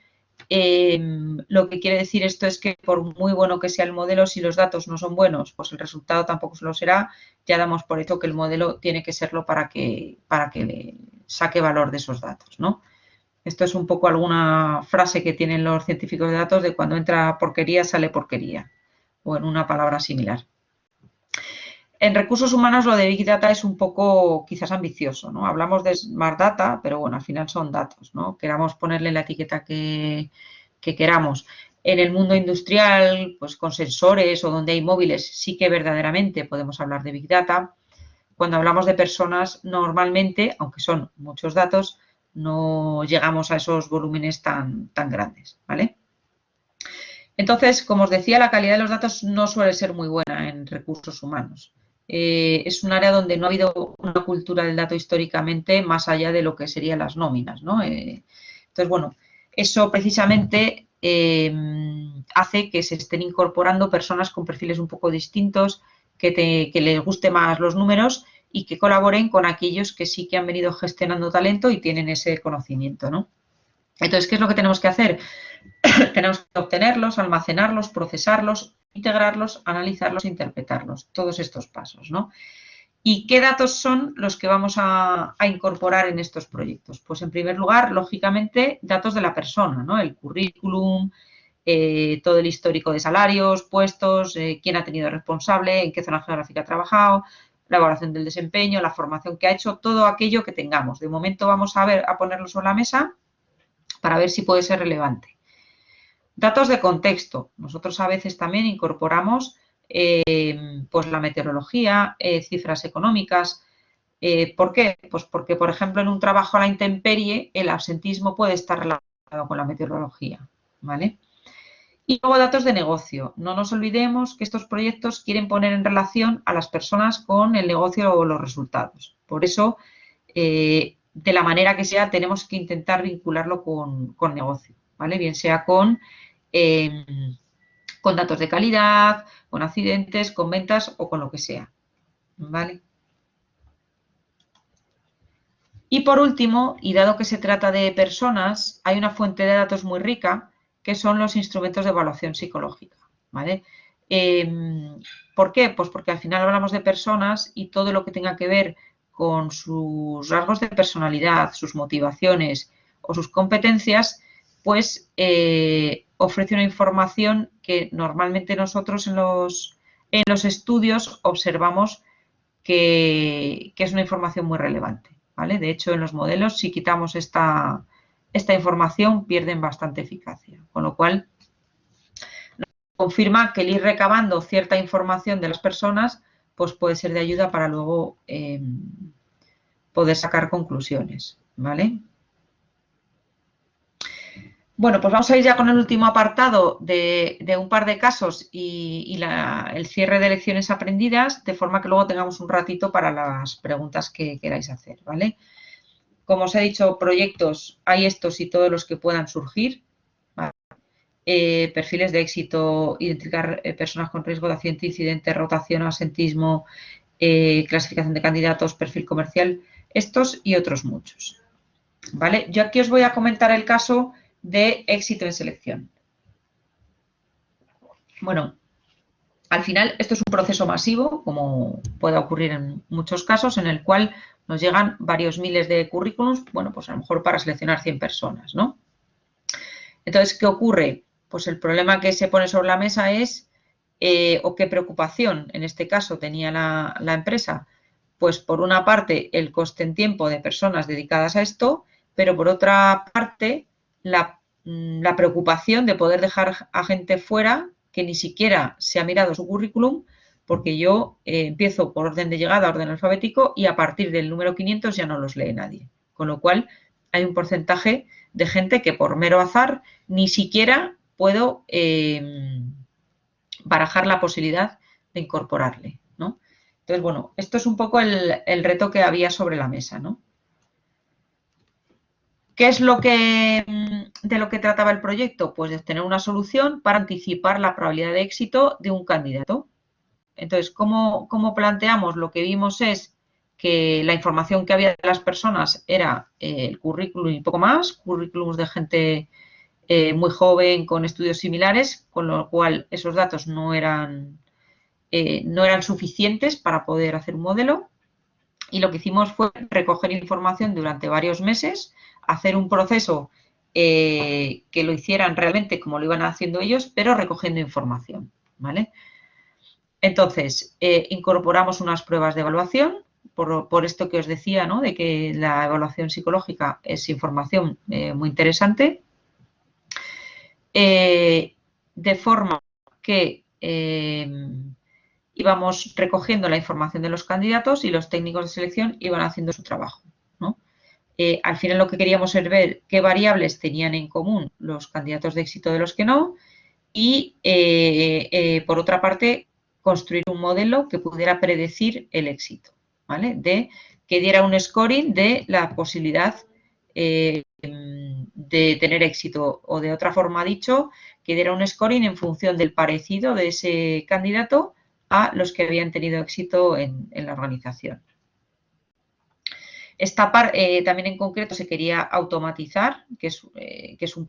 em, lo que quiere decir esto es que por muy bueno que sea el modelo, si los datos no son buenos, pues el resultado tampoco lo será. Ya damos por hecho que el modelo tiene que serlo para que, para que saque valor de esos datos, ¿no? Esto es un poco alguna frase que tienen los científicos de datos de cuando entra porquería sale porquería o en una palabra similar. En recursos humanos lo de Big Data es un poco quizás ambicioso, ¿no? Hablamos de Smart Data, pero bueno, al final son datos, ¿no? Queramos ponerle la etiqueta que, que queramos. En el mundo industrial, pues con sensores o donde hay móviles, sí que verdaderamente podemos hablar de Big Data. Cuando hablamos de personas, normalmente, aunque son muchos datos, no llegamos a esos volúmenes tan, tan grandes, ¿vale? Entonces, como os decía, la calidad de los datos no suele ser muy buena en recursos humanos. Eh, es un área donde no ha habido una cultura del dato históricamente más allá de lo que serían las nóminas, ¿no? Eh, entonces, bueno, eso precisamente eh, hace que se estén incorporando personas con perfiles un poco distintos, que, que les guste más los números y que colaboren con aquellos que sí que han venido gestionando talento y tienen ese conocimiento, ¿no? Entonces, ¿qué es lo que tenemos que hacer? tenemos que obtenerlos, almacenarlos, procesarlos, integrarlos, analizarlos, interpretarlos, todos estos pasos, ¿no? ¿Y qué datos son los que vamos a, incorporar en estos proyectos? Pues en primer lugar, lógicamente, datos de la persona, ¿no? El currículum, eh, todo el histórico de salarios, puestos, eh, quién ha tenido responsable, en qué zona geográfica ha trabajado, la evaluación del desempeño, la formación que ha hecho, todo aquello que tengamos. De momento vamos a ver a ponerlo sobre la mesa para ver si puede ser relevante. Datos de contexto. Nosotros a veces también incorporamos eh, pues la meteorología, eh, cifras económicas. Eh, ¿Por qué? Pues porque, por ejemplo, en un trabajo a la intemperie el absentismo puede estar relacionado con la meteorología. ¿vale? Y luego datos de negocio. No nos olvidemos que estos proyectos quieren poner en relación a las personas con el negocio o los resultados. Por eso, eh, de la manera que sea, tenemos que intentar vincularlo con, negocio, ¿vale? Bien sea con, em, con datos de calidad, con accidentes, con ventas o con lo que sea, ¿vale? Y por último, y dado que se trata de personas, hay una fuente de datos muy rica que son los instrumentos de evaluación psicológica. ¿vale? Em, ¿Por qué? Pues porque al final hablamos de personas y todo lo que tenga que ver con sus rasgos de personalidad, sus motivaciones o sus competencias, pues eh, ofrece una información que normalmente nosotros en los, en los estudios observamos que, es una información muy relevante. ¿vale? De hecho, en los modelos, si quitamos esta, esta información, pierden bastante eficacia. Con lo cual, confirma que el ir recabando cierta información de las personas pues puede ser de ayuda para luego eh, poder sacar conclusiones. ¿vale? Bueno, pues vamos a ir ya con el último apartado de, un par de casos y, el cierre de lecciones aprendidas, de forma que luego tengamos un ratito para las preguntas que queráis hacer, ¿vale? Como os he dicho, proyectos hay estos y todos los que puedan surgir. Eh, perfiles de éxito, identificar eh, personas con riesgo de accidente, incidente, rotación, asentismo, eh, clasificación de candidatos, perfil comercial, estos y otros muchos. ¿Vale? Yo aquí os voy a comentar el caso de éxito en selección. Bueno, al final esto es un proceso masivo, como puede ocurrir en muchos casos, en el cual nos llegan varios miles de currículums, bueno, pues a lo mejor para seleccionar 100 personas, ¿no? Entonces, ¿qué ocurre? Pues el problema que se pone sobre la mesa es, eh, o qué preocupación en este caso tenía la, empresa, pues por una parte el coste en tiempo de personas dedicadas a esto, pero por otra parte Mm, la, preocupación de poder dejar a gente fuera que ni siquiera se ha mirado su currículum porque yo eh, empiezo por orden de llegada, orden alfabético y a partir del número 500 ya no los lee nadie. Con lo cual hay un porcentaje de gente que por mero azar ni siquiera puedo em, barajar la posibilidad de incorporarle. ¿no? Entonces, bueno, esto es un poco el, el reto que había sobre la mesa. ¿no? ¿Qué es lo que, mm, de lo que trataba el proyecto? Pues de obtener una solución para anticipar la probabilidad de éxito de un candidato. Entonces, ¿cómo, planteamos? Lo que vimos es que la información que había de las personas era eh, el currículum y poco más, currículums de gente eh, muy joven con estudios similares, con lo cual esos datos no eran, eh, no eran suficientes para poder hacer un modelo. Y lo que hicimos fue recoger información durante varios meses hacer un proceso que lo hicieran realmente como lo iban haciendo ellos, pero recogiendo información, ¿vale? Entonces, eh, incorporamos unas pruebas de evaluación, por, esto que os decía. De que la evaluación psicológica es información eh, muy interesante, de forma que íbamos recogiendo la información de los candidatos y los técnicos de selección iban haciendo su trabajo. Eh, al final lo que queríamos es ver qué variables tenían en común los candidatos de éxito de los que no y, eh, eh, por otra parte, construir un modelo que pudiera predecir el éxito, ¿vale? De que diera un scoring de la posibilidad de tener éxito o de otra forma dicho, que diera un scoring en función del parecido de ese candidato a los que habían tenido éxito en la organización. Esta parte eh, también en concreto se quería automatizar, que es, eh, que es un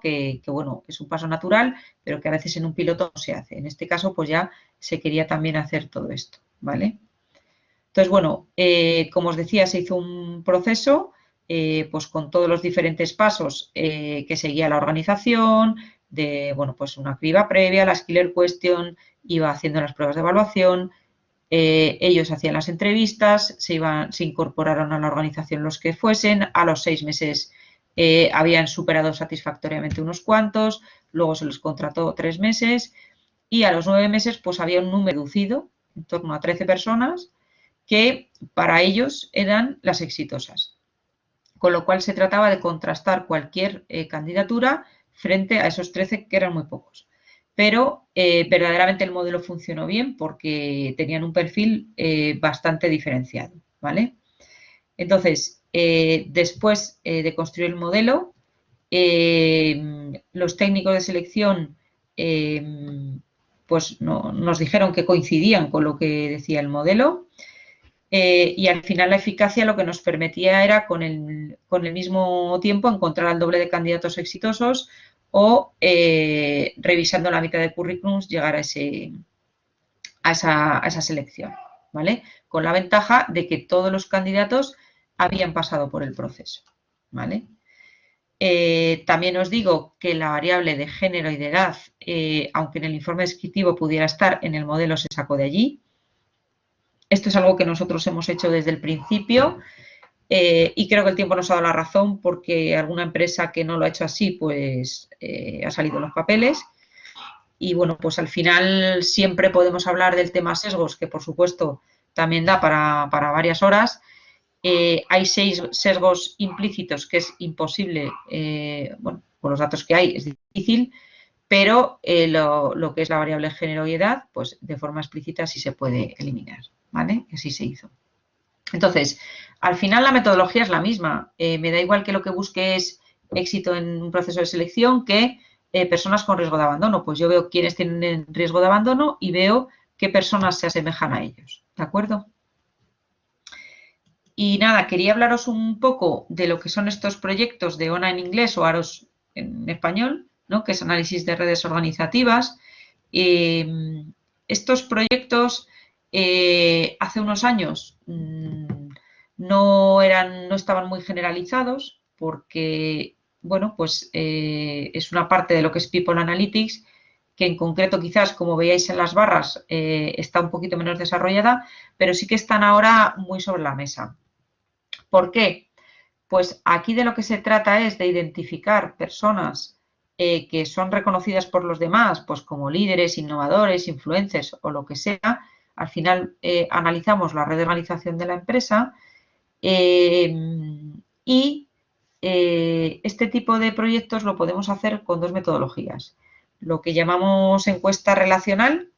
que, bueno, es un paso natural, pero que a veces en un piloto no se hace. En este caso, pues ya se quería también hacer todo esto, ¿vale? Entonces, bueno, eh, como os decía, se hizo un proceso, pues con todos los diferentes pasos que seguía la organización, de, bueno, pues una criba previa, la Skiller Question, iba haciendo las pruebas de evaluación, eh, ellos hacían las entrevistas, se, iban, se incorporaron a la organización los que fuesen, a los seis meses eh, habían superado satisfactoriamente unos cuantos, luego se los contrató tres meses y a los nueve meses pues había un número reducido, en torno a 13 personas, que para ellos eran las exitosas. Con lo cual se trataba de contrastar cualquier eh, candidatura frente a esos 13 que eran muy pocos pero eh, verdaderamente el modelo funcionó bien porque tenían un perfil bastante diferenciado, ¿vale? Entonces, eh, después de construir el modelo, los técnicos de selección pues nos dijeron que coincidían con lo que decía el modelo y al final la eficacia lo que nos permitía era con el, con el mismo tiempo encontrar al doble de candidatos exitosos o revisando la mitad de currículums llegar a, ese, a, esa, selección. ¿vale? Con la ventaja de que todos los candidatos habían pasado por el proceso, ¿vale? Eh, también os digo que la variable de género y de edad, eh, aunque en el informe descriptivo pudiera estar, en el modelo se sacó de allí. Esto es algo que nosotros hemos hecho desde el principio eh, y creo que el tiempo nos ha dado la razón porque alguna empresa que no lo ha hecho así, pues ha salido en los papeles. Y bueno, pues al final siempre podemos hablar del tema sesgos, que por supuesto también da para, varias horas. Eh, hay seis sesgos implícitos que es imposible, eh, bueno, con los datos que hay es difícil, pero eh, lo, que es la variable género y edad, pues de forma explícita sí se puede eliminar, ¿vale? Así se hizo. Entonces, al final la metodología es la misma. me da igual que lo que busque es éxito en un proceso de selección que personas con riesgo de abandono. Pues yo veo quiénes tienen riesgo de abandono y veo qué personas se asemejan a ellos. ¿De acuerdo? Y nada, quería hablaros un poco de lo que son estos proyectos de ONA en inglés o AROS en español, ¿no? que es análisis de redes organizativas. Eh, estos proyectos eh, hace unos años mm, no, eran, no estaban muy generalizados porque bueno, pues eh, es una parte de lo que es People Analytics, que en concreto quizás, como veáis en las barras, eh, está un poquito menos desarrollada, pero sí que están ahora muy sobre la mesa. ¿Por qué? Pues aquí de lo que se trata es de identificar personas eh, que son reconocidas por los demás, pues como líderes, innovadores, influencers o lo que sea. Al final analizamos la red de organización de la empresa y eh, este tipo de proyectos lo podemos hacer con dos metodologías. Lo que llamamos encuesta relacional,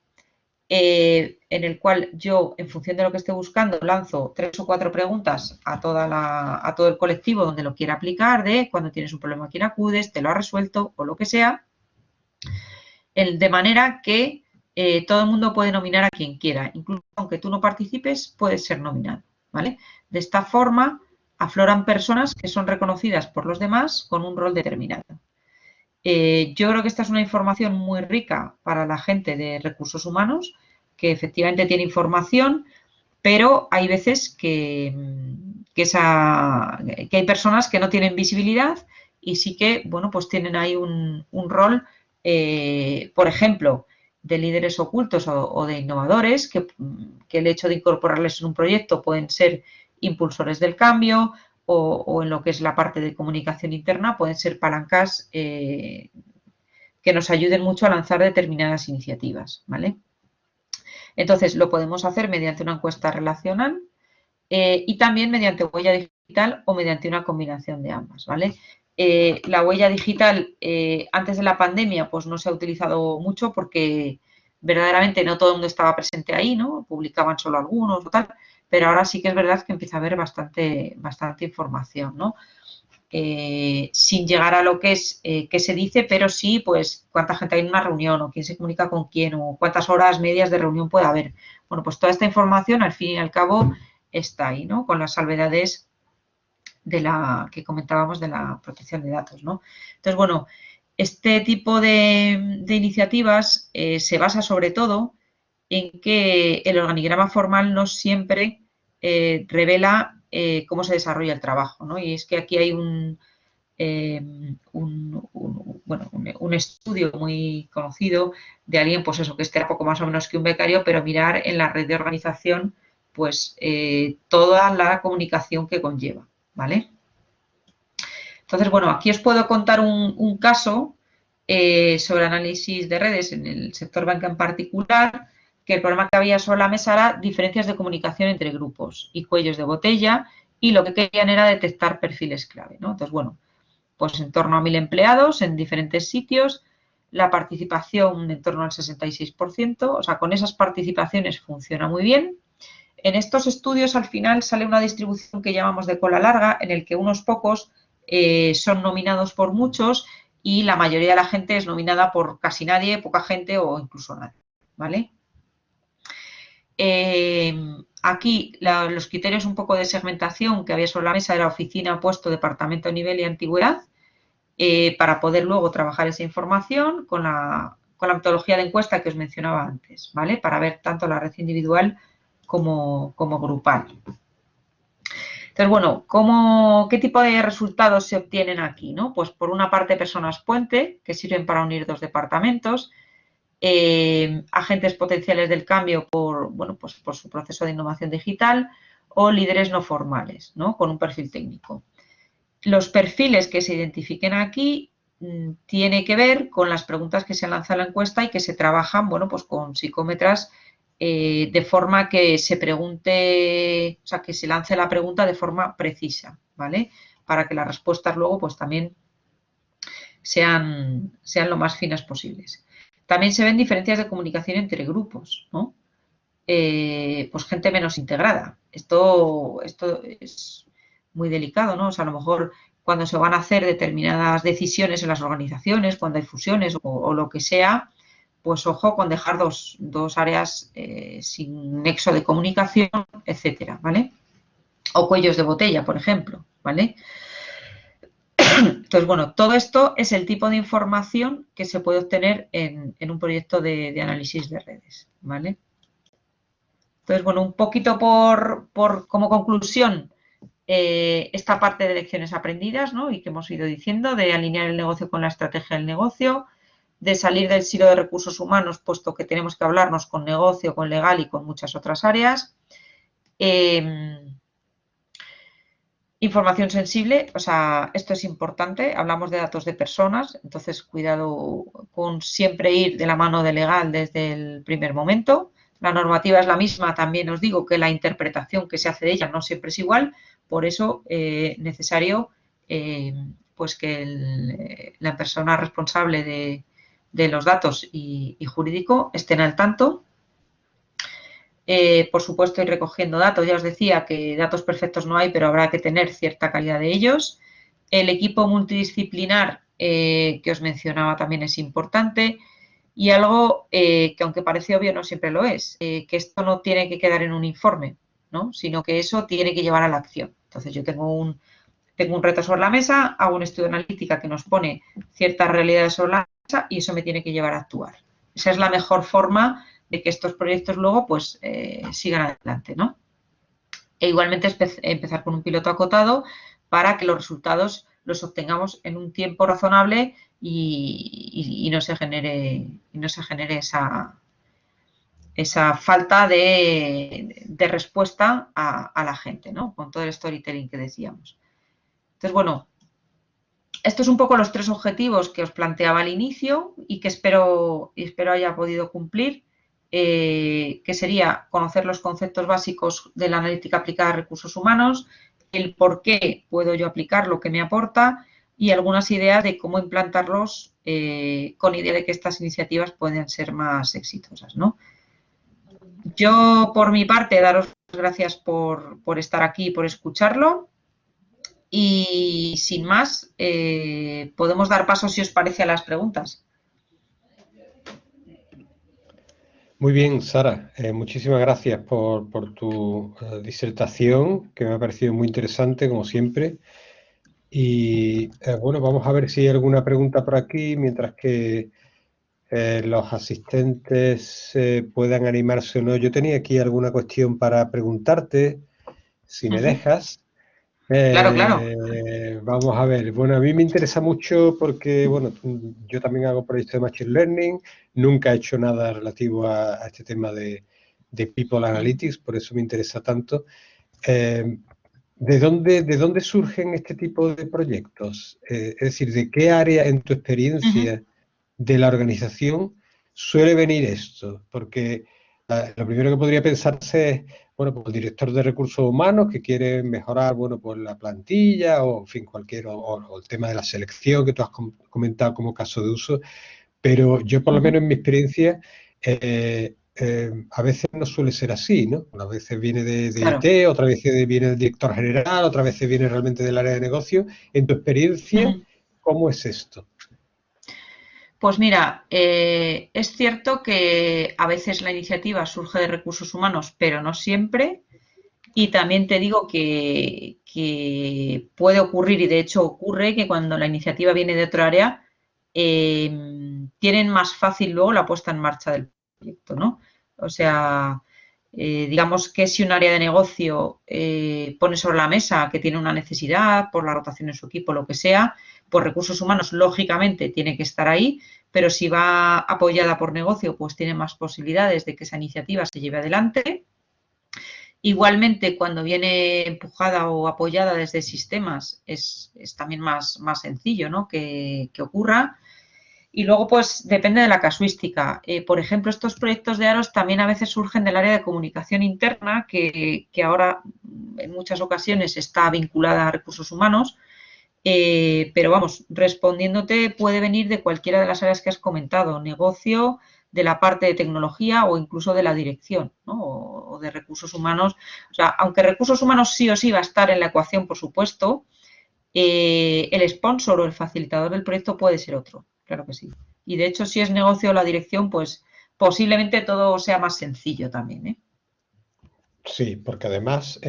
eh, en el cual yo, en función de lo que esté buscando, lanzo tres o cuatro preguntas a, todo el colectivo donde lo quiera aplicar, de cuando tienes un problema a quién acudes, te lo ha resuelto o lo que sea, de manera que eh, todo el mundo puede nominar a quien quiera. Incluso aunque tú no participes, puedes ser nominado. ¿vale? De esta forma, afloran personas que son reconocidas por los demás con un rol determinado. Eh, yo creo que esta es una información muy rica para la gente de recursos humanos, que efectivamente tiene información, pero hay veces que, que, hay personas que no tienen visibilidad y sí que, bueno, pues tienen ahí un, rol, eh, por ejemplo, de líderes ocultos o, de innovadores, que, que, el hecho de incorporarles en un proyecto pueden ser impulsores del cambio o, en lo que es la parte de comunicación interna, pueden ser palancas eh, que nos ayuden mucho a lanzar determinadas iniciativas, ¿vale? Entonces, lo podemos hacer mediante una encuesta relacional eh, y también mediante huella digital o mediante una combinación de ambas, ¿vale? Eh, la huella digital antes de la pandemia pues no se ha utilizado mucho porque verdaderamente no todo el mundo estaba presente ahí, ¿no? Publicaban solo algunos o tal, pero ahora sí que es verdad que empieza a haber bastante, bastante información, ¿no? Eh, sin llegar a lo que es eh, qué se dice, pero sí, pues, cuánta gente hay en una reunión o quién se comunica con quién o cuántas horas medias de reunión puede haber. Bueno, pues toda esta información, al fin y al cabo, está ahí, ¿no? Con las salvedades de la que comentábamos de la protección de datos, ¿no? Entonces, bueno, este tipo de, iniciativas eh, se basa sobre todo en que el organigrama formal no siempre eh, revela eh, cómo se desarrolla el trabajo. ¿no? Y es que aquí hay un, em, un, bueno, un, estudio muy conocido de alguien, pues eso, que esté poco más o menos que un becario, pero mirar en la red de organización pues eh, toda la comunicación que conlleva, ¿vale? Entonces, bueno, aquí os puedo contar un, caso sobre análisis de redes en el sector banca en particular, que el problema que había sobre la mesa era diferencias de comunicación entre grupos y cuellos de botella y lo que querían era detectar perfiles clave. ¿no? Entonces, bueno, pues en torno a mil empleados en diferentes sitios, la participación en torno al 66%, o sea, con esas participaciones funciona muy bien. En estos estudios al final sale una distribución que llamamos de cola larga, en el que unos pocos eh, son nominados por muchos y la mayoría de la gente es nominada por casi nadie, poca gente o incluso nadie, ¿vale? Eh, aquí los criterios un poco de segmentación que había sobre la mesa era oficina, puesto, departamento, nivel y antigüedad, eh, para poder luego trabajar esa información con la, metodología de encuesta que os mencionaba antes, ¿vale? Para ver tanto la red individual como, como grupal. Entonces, bueno, ¿cómo, ¿qué tipo de resultados se obtienen aquí? ¿no? Pues por una parte personas puente, que sirven para unir dos departamentos, eh, agentes potenciales del cambio por, bueno, pues por su proceso de innovación digital o líderes no formales, ¿no? con un perfil técnico. Los perfiles que se identifiquen aquí mm, tiene que ver con las preguntas que se lanzan en la encuesta y que se trabajan, bueno, pues con psicómetras eh, de forma que se pregunte, o sea, que se lance la pregunta de forma precisa, ¿vale? Para que las respuestas luego, pues también sean, sean lo más finas posibles. También se ven diferencias de comunicación entre grupos, ¿no? Eh, pues gente menos integrada. Esto, esto es muy delicado, ¿no? O sea, a lo mejor cuando se van a hacer determinadas decisiones en las organizaciones, cuando hay fusiones o lo que sea, pues ojo con dejar dos, áreas eh, sin nexo de comunicación, etcétera, ¿vale? O cuellos de botella, por ejemplo, ¿vale? Entonces, bueno, todo esto es el tipo de información que se puede obtener en, un proyecto de, análisis de redes, ¿vale? Entonces, bueno, un poquito por, como conclusión, eh, esta parte de lecciones aprendidas, ¿no? Y que hemos ido diciendo, de alinear el negocio con la estrategia del negocio, de salir del silo de recursos humanos, puesto que tenemos que hablarnos con negocio, con legal y con muchas otras áreas. Em, información sensible, o sea, esto es importante, hablamos de datos de personas, entonces cuidado con siempre ir de la mano de legal desde el primer momento. La normativa es la misma, también os digo que la interpretación que se hace de ella no siempre es igual, por eso es eh, necesario eh, pues que la persona responsable de, de los datos y, jurídico estén al tanto. Eh, por supuesto, ir recogiendo datos. Ya os decía que datos perfectos no hay, pero habrá que tener cierta calidad de ellos. El equipo multidisciplinar eh, que os mencionaba también es importante. Y algo eh, que aunque parece obvio no siempre lo es, que esto no tiene que quedar en un informe, ¿no? sino que eso tiene que llevar a la acción. Entonces yo tengo un, tengo un reto sobre la mesa, hago un estudio analítica que nos pone ciertas realidades sobre la y eso me tiene que llevar a actuar. Esa es la mejor forma de que estos proyectos luego pues eh, sigan adelante, ¿no? E igualmente empezar con un piloto acotado para que los resultados los obtengamos en un tiempo razonable y, no se genere, no se genere esa, esa falta de, respuesta a, la gente, ¿no? Con todo el storytelling que decíamos. Entonces, bueno, estos son un poco los tres objetivos que os planteaba al inicio y que espero, espero haya podido cumplir, eh, que sería conocer los conceptos básicos de la analítica aplicada a recursos humanos, el por qué puedo yo aplicar lo que me aporta y algunas ideas de cómo implantarlos eh, con idea de que estas iniciativas pueden ser más exitosas. ¿no? Yo, por mi parte, daros gracias por, por estar aquí y por escucharlo. Y sin más, eh, podemos dar paso, si os parece, a las preguntas. Muy bien, Sara. Eh, muchísimas gracias por, tu eh, disertación, que me ha parecido muy interesante, como siempre. Y bueno, vamos a ver si hay alguna pregunta por aquí, mientras que los asistentes puedan animarse o no. Yo tenía aquí alguna cuestión para preguntarte, si me dejas. Claro, claro. Eh, vamos a ver, bueno, a mí me interesa mucho porque, bueno, yo también hago proyectos de Machine Learning, nunca he hecho nada relativo a, este tema de, People Analytics, por eso me interesa tanto. Eh, ¿de, dónde, ¿De dónde surgen este tipo de proyectos? Eh, es decir, ¿de qué área en tu experiencia de la organización suele venir esto? Porque lo primero que podría pensarse es, bueno, pues el director de recursos humanos que quiere mejorar, bueno, pues la plantilla o, en fin, cualquier, o, el tema de la selección que tú has comentado como caso de uso, pero yo por lo menos en mi experiencia, eh, eh, a veces no suele ser así, ¿no? A veces viene de, IT, otra vez viene del director general, otra vez viene realmente del área de negocio. En tu experiencia, ¿cómo es esto? Pues mira, eh, es cierto que a veces la iniciativa surge de recursos humanos, pero no siempre. Y también te digo que, puede ocurrir, y de hecho ocurre, que cuando la iniciativa viene de otro área, em, tienen más fácil luego la puesta en marcha del proyecto, ¿no? O sea, Eh, digamos que si un área de negocio eh, pone sobre la mesa que tiene una necesidad por la rotación en su equipo, lo que sea, pues recursos humanos lógicamente tiene que estar ahí, pero si va apoyada por negocio, pues tiene más posibilidades de que esa iniciativa se lleve adelante. Igualmente, cuando viene empujada o apoyada desde sistemas, es, también más, más sencillo ¿no? que, ocurra. Y luego, pues, depende de la casuística. Eh, por ejemplo, estos proyectos de AROS también a veces surgen del área de comunicación interna, que, ahora en muchas ocasiones está vinculada a recursos humanos. Eh, pero vamos, respondiéndote puede venir de cualquiera de las áreas que has comentado, negocio, de la parte de tecnología o incluso de la dirección o, de recursos humanos. O sea, aunque recursos humanos sí o sí va a estar en la ecuación, por supuesto, eh, el sponsor o el facilitador del proyecto puede ser otro, claro que sí. Y de hecho, si es negocio o la dirección, pues posiblemente todo sea más sencillo también. ¿eh? Sí, porque además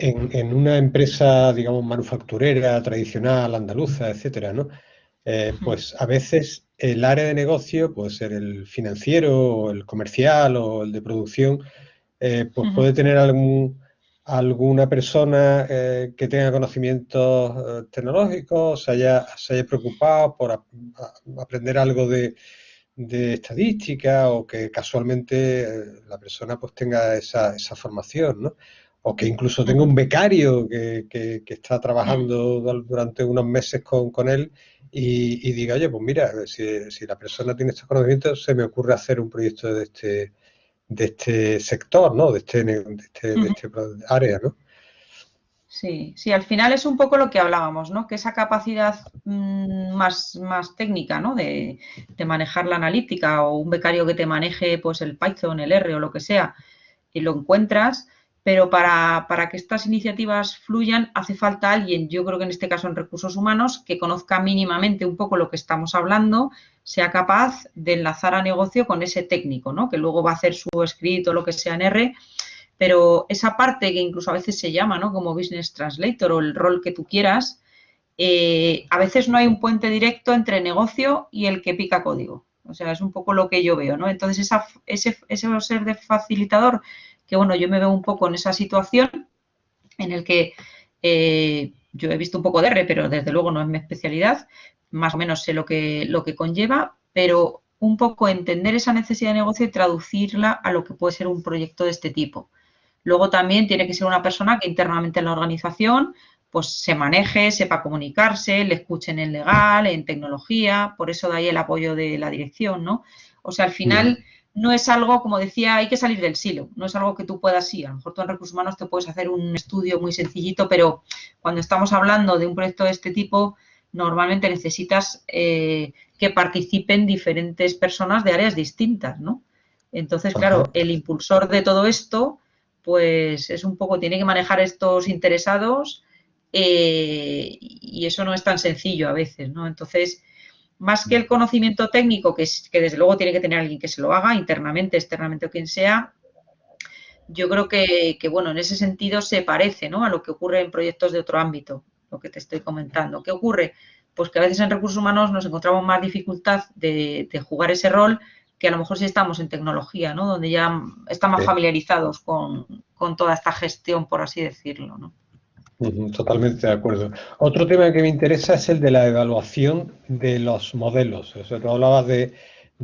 en, en, una empresa, digamos, manufacturera, tradicional, andaluza, etcétera, ¿no? Eh, pues a veces el área de negocio, puede ser el financiero, o el comercial o el de producción, eh, pues puede tener algún, alguna persona eh, que tenga conocimientos tecnológicos, se haya, se haya preocupado por aprender algo de, estadística o que casualmente la persona pues tenga esa, esa formación, ¿no? O que incluso tenga un becario que, que, está trabajando durante unos meses con, con él y, diga, oye, pues mira, si, la persona tiene estos conocimientos, se me ocurre hacer un proyecto de este, de este sector, ¿no? De este, de este, este área, ¿no? Sí, sí, al final es un poco lo que hablábamos, ¿no? Que esa capacidad mm, más, más técnica, ¿no? De, de, manejar la analítica o un becario que te maneje pues el Python, el R o lo que sea, y lo encuentras, pero para, que estas iniciativas fluyan hace falta alguien, yo creo que en este caso en recursos humanos, que conozca mínimamente un poco lo que estamos hablando, sea capaz de enlazar a negocio con ese técnico, ¿no? que luego va a hacer su escrito, lo que sea en R, pero esa parte que incluso a veces se llama ¿no? como business translator o el rol que tú quieras, eh, a veces no hay un puente directo entre negocio y el que pica código. O sea, es un poco lo que yo veo, ¿no? Entonces, esa, ese, ese ser de facilitador que bueno, yo me veo un poco en esa situación en el que eh, yo he visto un poco de R, pero desde luego no es mi especialidad, más o menos sé lo que, lo que conlleva, pero un poco entender esa necesidad de negocio y traducirla a lo que puede ser un proyecto de este tipo. Luego también tiene que ser una persona que internamente en la organización pues se maneje, sepa comunicarse, le escuchen en legal, en tecnología, por eso de ahí el apoyo de la dirección, ¿no? O sea, al final no es algo, como decía, hay que salir del silo, no es algo que tú puedas, sí, a lo mejor tú en recursos humanos te puedes hacer un estudio muy sencillito, pero cuando estamos hablando de un proyecto de este tipo, normalmente necesitas eh, que participen diferentes personas de áreas distintas, ¿no? Entonces, claro, el impulsor de todo esto, pues es un poco, tiene que manejar estos interesados eh, y eso no es tan sencillo a veces, ¿no? Entonces, más que el conocimiento técnico, que, es, que desde luego tiene que tener alguien que se lo haga, internamente, externamente o quien sea, yo creo que, bueno, en ese sentido se parece ¿no? a lo que ocurre en proyectos de otro ámbito, lo que te estoy comentando. ¿Qué ocurre? Pues que a veces en recursos humanos nos encontramos más dificultad de, jugar ese rol que a lo mejor si estamos en tecnología, ¿no? Donde ya estamos familiarizados con, con toda esta gestión, por así decirlo, ¿no? Totalmente de acuerdo. Otro tema que me interesa es el de la evaluación de los modelos. O sea, tú hablabas de,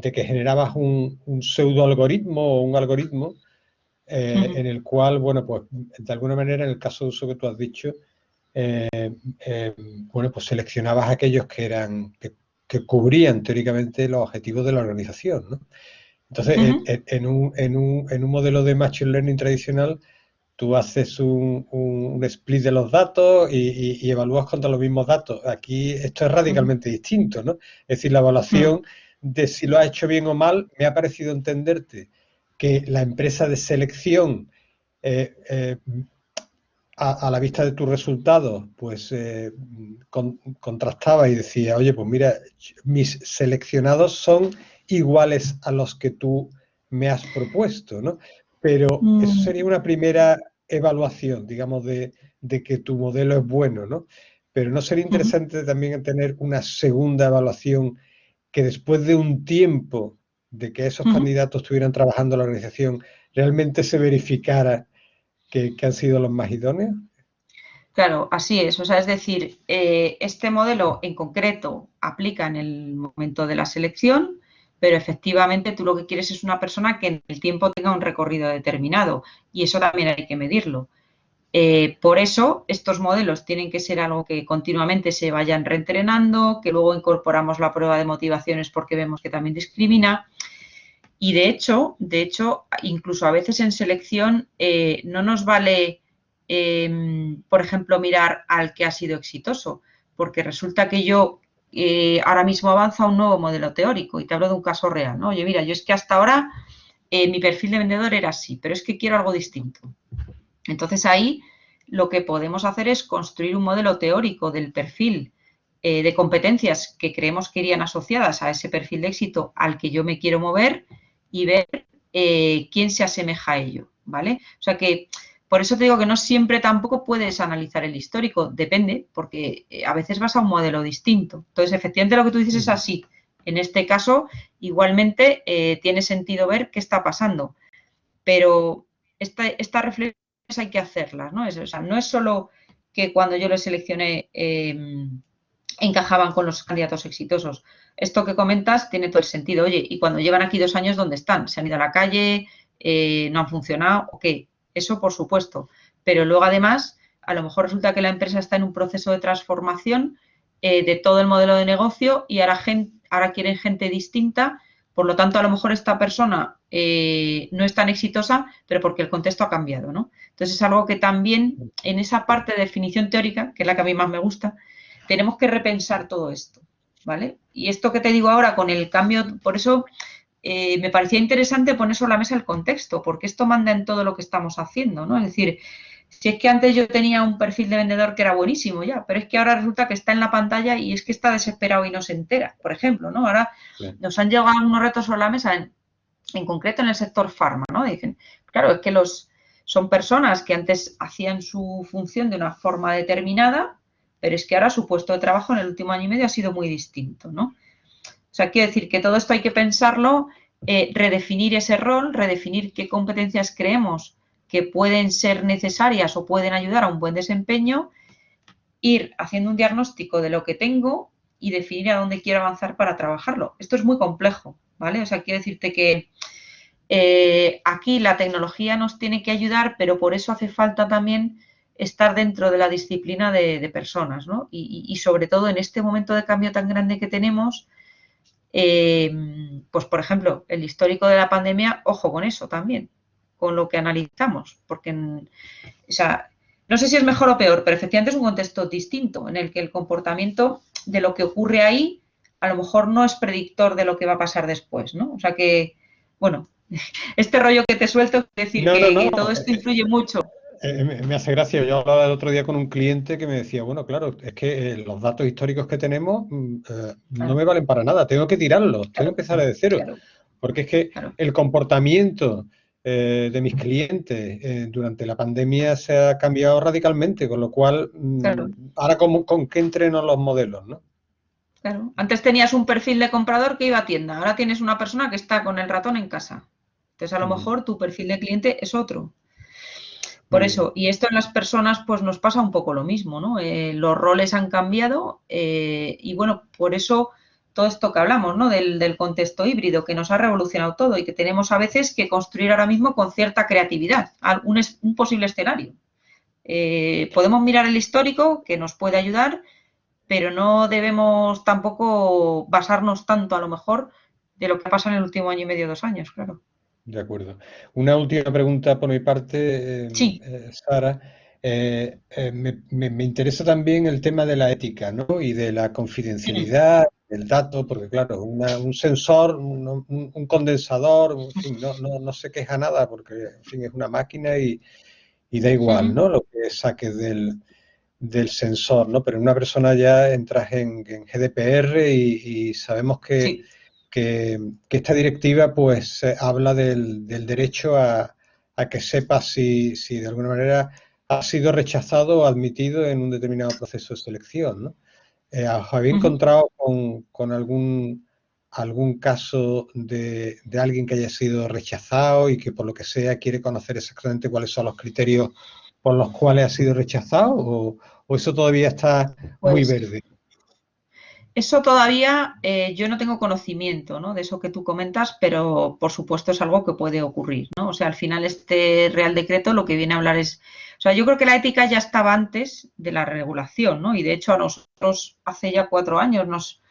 que generabas un, pseudo algoritmo o un algoritmo eh, en el cual, bueno, pues de alguna manera, en el caso de uso que tú has dicho, eh, eh, bueno, pues seleccionabas aquellos que eran, que, cubrían teóricamente los objetivos de la organización, ¿no? Entonces, en, un, en, un, en un modelo de Machine Learning tradicional, tú haces un, split de los datos y, evalúas contra los mismos datos. Aquí esto es radicalmente distinto, ¿no? Es decir, la evaluación de si lo has hecho bien o mal, me ha parecido entenderte que la empresa de selección, eh, eh, a, la vista de tus resultados, pues eh, contrastaba y decía, oye, pues mira, mis seleccionados son iguales a los que tú me has propuesto, ¿no? Pero eso mm. sería una primera evaluación, digamos, de, que tu modelo es bueno, ¿no? Pero ¿no sería interesante también tener una segunda evaluación que después de un tiempo de que esos candidatos estuvieran trabajando en la organización, realmente se verificara que, han sido los más idóneos. Claro, así es. O sea, es decir, eh, este modelo en concreto aplica en el momento de la selección, pero efectivamente tú lo que quieres es una persona que en el tiempo tenga un recorrido determinado y eso también hay que medirlo. Eh, por eso, estos modelos tienen que ser algo que continuamente se vayan reentrenando, que luego incorporamos la prueba de motivaciones porque vemos que también discrimina. Y de hecho, de hecho, incluso a veces en selección eh, no nos vale, em, por ejemplo, mirar al que ha sido exitoso, porque resulta que yo eh, ahora mismo avanza un nuevo modelo teórico y te hablo de un caso real, ¿no? Oye, mira, yo es que hasta ahora mi perfil de vendedor era así, pero es que quiero algo distinto. Entonces ahí lo que podemos hacer es construir un modelo teórico del perfil eh, de competencias que creemos que irían asociadas a ese perfil de éxito al que yo me quiero mover y ver eh, quién se asemeja a ello, ¿vale? O sea que por eso te digo que no siempre tampoco puedes analizar el histórico, depende, porque eh, a veces vas a un modelo distinto. Entonces, efectivamente lo que tú dices es así. En este caso, igualmente tiene sentido ver qué está pasando. Pero esta, esta reflexión hay que hacerlas, ¿no? Es, o sea, no es solo que cuando yo les seleccioné em, encajaban con los candidatos exitosos. Esto que comentas tiene todo el sentido. Oye, y cuando llevan aquí dos años, ¿dónde están? ¿Se han ido a la calle? Eh, ¿No han funcionado? Ok, eso por supuesto. Pero luego además, a lo mejor resulta que la empresa está en un proceso de transformación eh, de todo el modelo de negocio y ahora, ahora quieren gente distinta por lo tanto, a lo mejor esta persona eh, no es tan exitosa, pero porque el contexto ha cambiado, ¿no? Entonces es algo que también en esa parte de definición teórica, que es la que a mí más me gusta, tenemos que repensar todo esto, ¿vale? Y esto que te digo ahora con el cambio, por eso eh, me parecía interesante poner sobre la mesa el contexto, porque esto manda en todo lo que estamos haciendo, ¿no? Es decir, si es que antes yo tenía un perfil de vendedor que era buenísimo ya, pero es que ahora resulta que está en la pantalla y es que está desesperado y no se entera, por ejemplo, ¿no? Ahora nos han llegado unos retos sobre la mesa, en, en, concreto en el sector farma, ¿no? Dicen, claro, es que los son personas que antes hacían su función de una forma determinada, pero es que ahora su puesto de trabajo en el último año y medio ha sido muy distinto, ¿no? O sea, quiero decir que todo esto hay que pensarlo, eh, redefinir ese rol, redefinir qué competencias creemos que pueden ser necesarias o pueden ayudar a un buen desempeño, ir haciendo un diagnóstico de lo que tengo y definir a dónde quiero avanzar para trabajarlo. Esto es muy complejo, ¿vale? O sea, quiero decirte que eh, aquí la tecnología nos tiene que ayudar, pero por eso hace falta también estar dentro de la disciplina de, personas, ¿no? Y, sobre todo en este momento de cambio tan grande que tenemos, eh, pues por ejemplo, el histórico de la pandemia, ojo con eso también, con lo que analizamos, porque, o sea, no sé si es mejor o peor, pero efectivamente es un contexto distinto en el que el comportamiento de lo que ocurre ahí a lo mejor no es predictor de lo que va a pasar después, ¿no? O sea que, bueno, este rollo que te suelto es decir que, todo esto influye mucho. Eh, me hace gracia. Yo hablaba el otro día con un cliente que me decía, bueno, claro, es que eh, los datos históricos que tenemos mm, eh, no me valen para nada, tengo que tirarlos, tengo que empezar de cero. Porque es que el comportamiento eh, de mis clientes eh, durante la pandemia se ha cambiado radicalmente, con lo cual, mm, ahora con, qué entreno los modelos, ¿no? Claro. Antes tenías un perfil de comprador que iba a tienda, ahora tienes una persona que está con el ratón en casa. Entonces, a lo mejor tu perfil de cliente es otro. Por eso, y esto en las personas, pues nos pasa un poco lo mismo, ¿no? Eh, los roles han cambiado y bueno, por eso todo esto que hablamos, ¿no? Del, contexto híbrido que nos ha revolucionado todo y que tenemos a veces que construir ahora mismo con cierta creatividad, un, un posible escenario. Eh, podemos mirar el histórico que nos puede ayudar, pero no debemos tampoco basarnos tanto a lo mejor de lo que pasa en el último año y medio, dos años, claro. De acuerdo. Una última pregunta por mi parte, sí. Eh, Sara. Eh, me, me, interesa también el tema de la ética ¿no? y de la confidencialidad el dato, porque claro, un sensor, un, condensador, en fin, no, no, no, se queja nada porque en fin, es una máquina y, da igual, ¿no? Lo que saques del, del, sensor, ¿no? Pero en una persona ya entras en, GDPR y, sabemos que, que, esta directiva pues habla del, del derecho a, a, que sepas si, si de alguna manera ha sido rechazado o admitido en un determinado proceso de selección, ¿no? Eh, ¿Habéis encontrado con, algún algún caso de, alguien que haya sido rechazado y que por lo que sea quiere conocer exactamente cuáles son los criterios por los cuales ha sido rechazado o, eso todavía está muy pues verde? Eso todavía eh, yo no tengo conocimiento de eso que tú comentas, pero por supuesto es algo que puede ocurrir. ¿no? O sea, al final este Real Decreto lo que viene a hablar es... O sea, yo creo que la ética ya estaba antes de la regulación, ¿no? Y de hecho a nosotros hace ya cuatro años nos...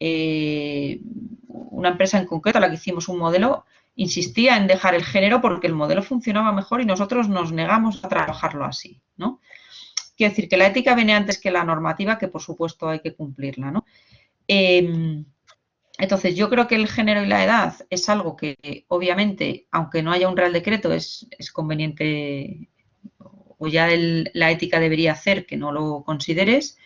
Eh, una empresa en concreto a la que hicimos un modelo insistía en dejar el género porque el modelo funcionaba mejor y nosotros nos negamos a trabajarlo así, ¿no? Quiero decir que la ética viene antes que la normativa, que por supuesto hay que cumplirla, ¿no? Em, entonces, yo creo que el género y la edad es algo que, obviamente, aunque no haya un real decreto, es, conveniente o ya la ética debería hacer que no lo consideres.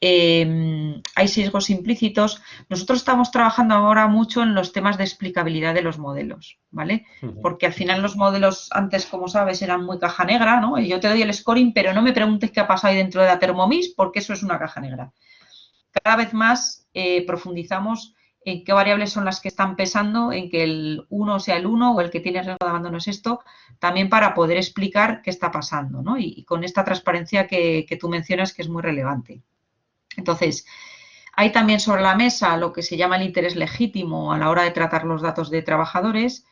Em, hay sesgos implícitos. Nosotros estamos trabajando ahora mucho en los temas de explicabilidad de los modelos, ¿vale? Porque al final los modelos antes, como sabes, eran muy caja negra, ¿no? Y yo te doy el scoring, pero no me preguntes qué ha pasado ahí dentro de la Thermomix, porque eso es una caja negra. Cada vez más eh, profundizamos en qué variables son las que están pesando, en que el 1 sea el 1 o el que tiene riesgo de abandono es esto, también para poder explicar qué está pasando, ¿no? Y, con esta transparencia que tú mencionas que es muy relevante. Entonces, hay también sobre la mesa lo que se llama el interés legítimo a la hora de tratar los datos de trabajadores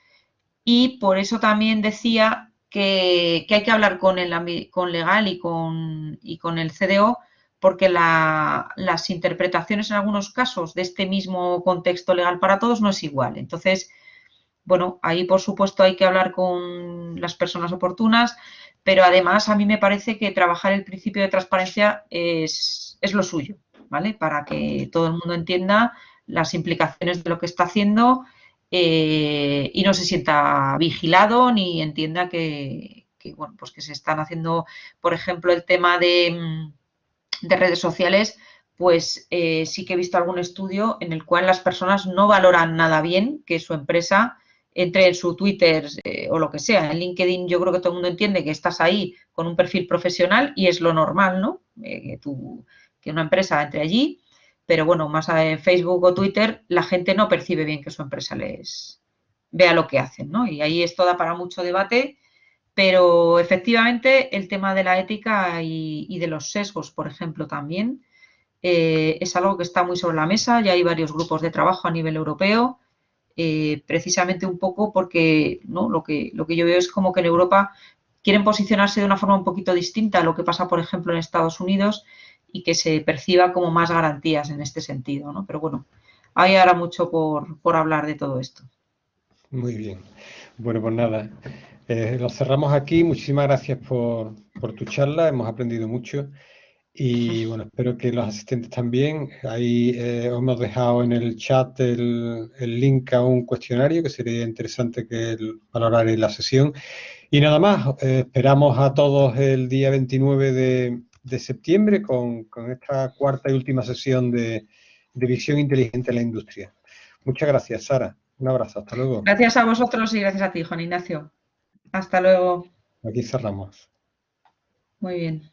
y por eso también decía que, hay que hablar con, el, con legal y con, y con el CDO porque las interpretaciones en algunos casos de este mismo contexto legal para todos no es igual. Entonces, bueno, ahí por supuesto hay que hablar con las personas oportunas, pero además a mí me parece que trabajar el principio de transparencia es, es lo suyo, ¿vale? Para que todo el mundo entienda las implicaciones de lo que está haciendo eh, y no se sienta vigilado ni entienda que, bueno, pues que se están haciendo, por ejemplo, el tema de, mm, redes sociales, pues eh, sí que he visto algún estudio en el cual las personas no valoran nada bien que su empresa entre en su Twitter eh, o lo que sea. En LinkedIn yo creo que todo el mundo entiende que estás ahí con un perfil profesional y es lo normal, ¿no? que tú que una empresa entre allí, pero bueno, más en Facebook o Twitter, la gente no percibe bien que su empresa les vea lo que hacen, ¿no? Y ahí esto da para mucho debate, pero efectivamente el tema de la ética y, de los sesgos, por ejemplo, también eh, es algo que está muy sobre la mesa, ya hay varios grupos de trabajo a nivel europeo, eh, precisamente un poco porque ¿no? lo, que, lo que yo veo es como que en Europa quieren posicionarse de una forma un poquito distinta a lo que pasa, por ejemplo, en Estados Unidos y que se perciba como más garantías en este sentido, ¿no? Pero bueno, hay ahora mucho por, hablar de todo esto. Muy bien. Bueno, pues nada, eh, lo cerramos aquí. Muchísimas gracias por, tu charla, hemos aprendido mucho y bueno, espero que los asistentes también. Ahí eh, hemos dejado en el chat el, link a un cuestionario que sería interesante que valorar en la sesión. Y nada más, eh, esperamos a todos el día 29 de, de septiembre con, esta cuarta y última sesión de, de visión inteligente en la industria. Muchas gracias, Sara. Un abrazo, hasta luego. Gracias a vosotros y gracias a ti, Juan Ignacio. Hasta luego. Aquí cerramos. Muy bien.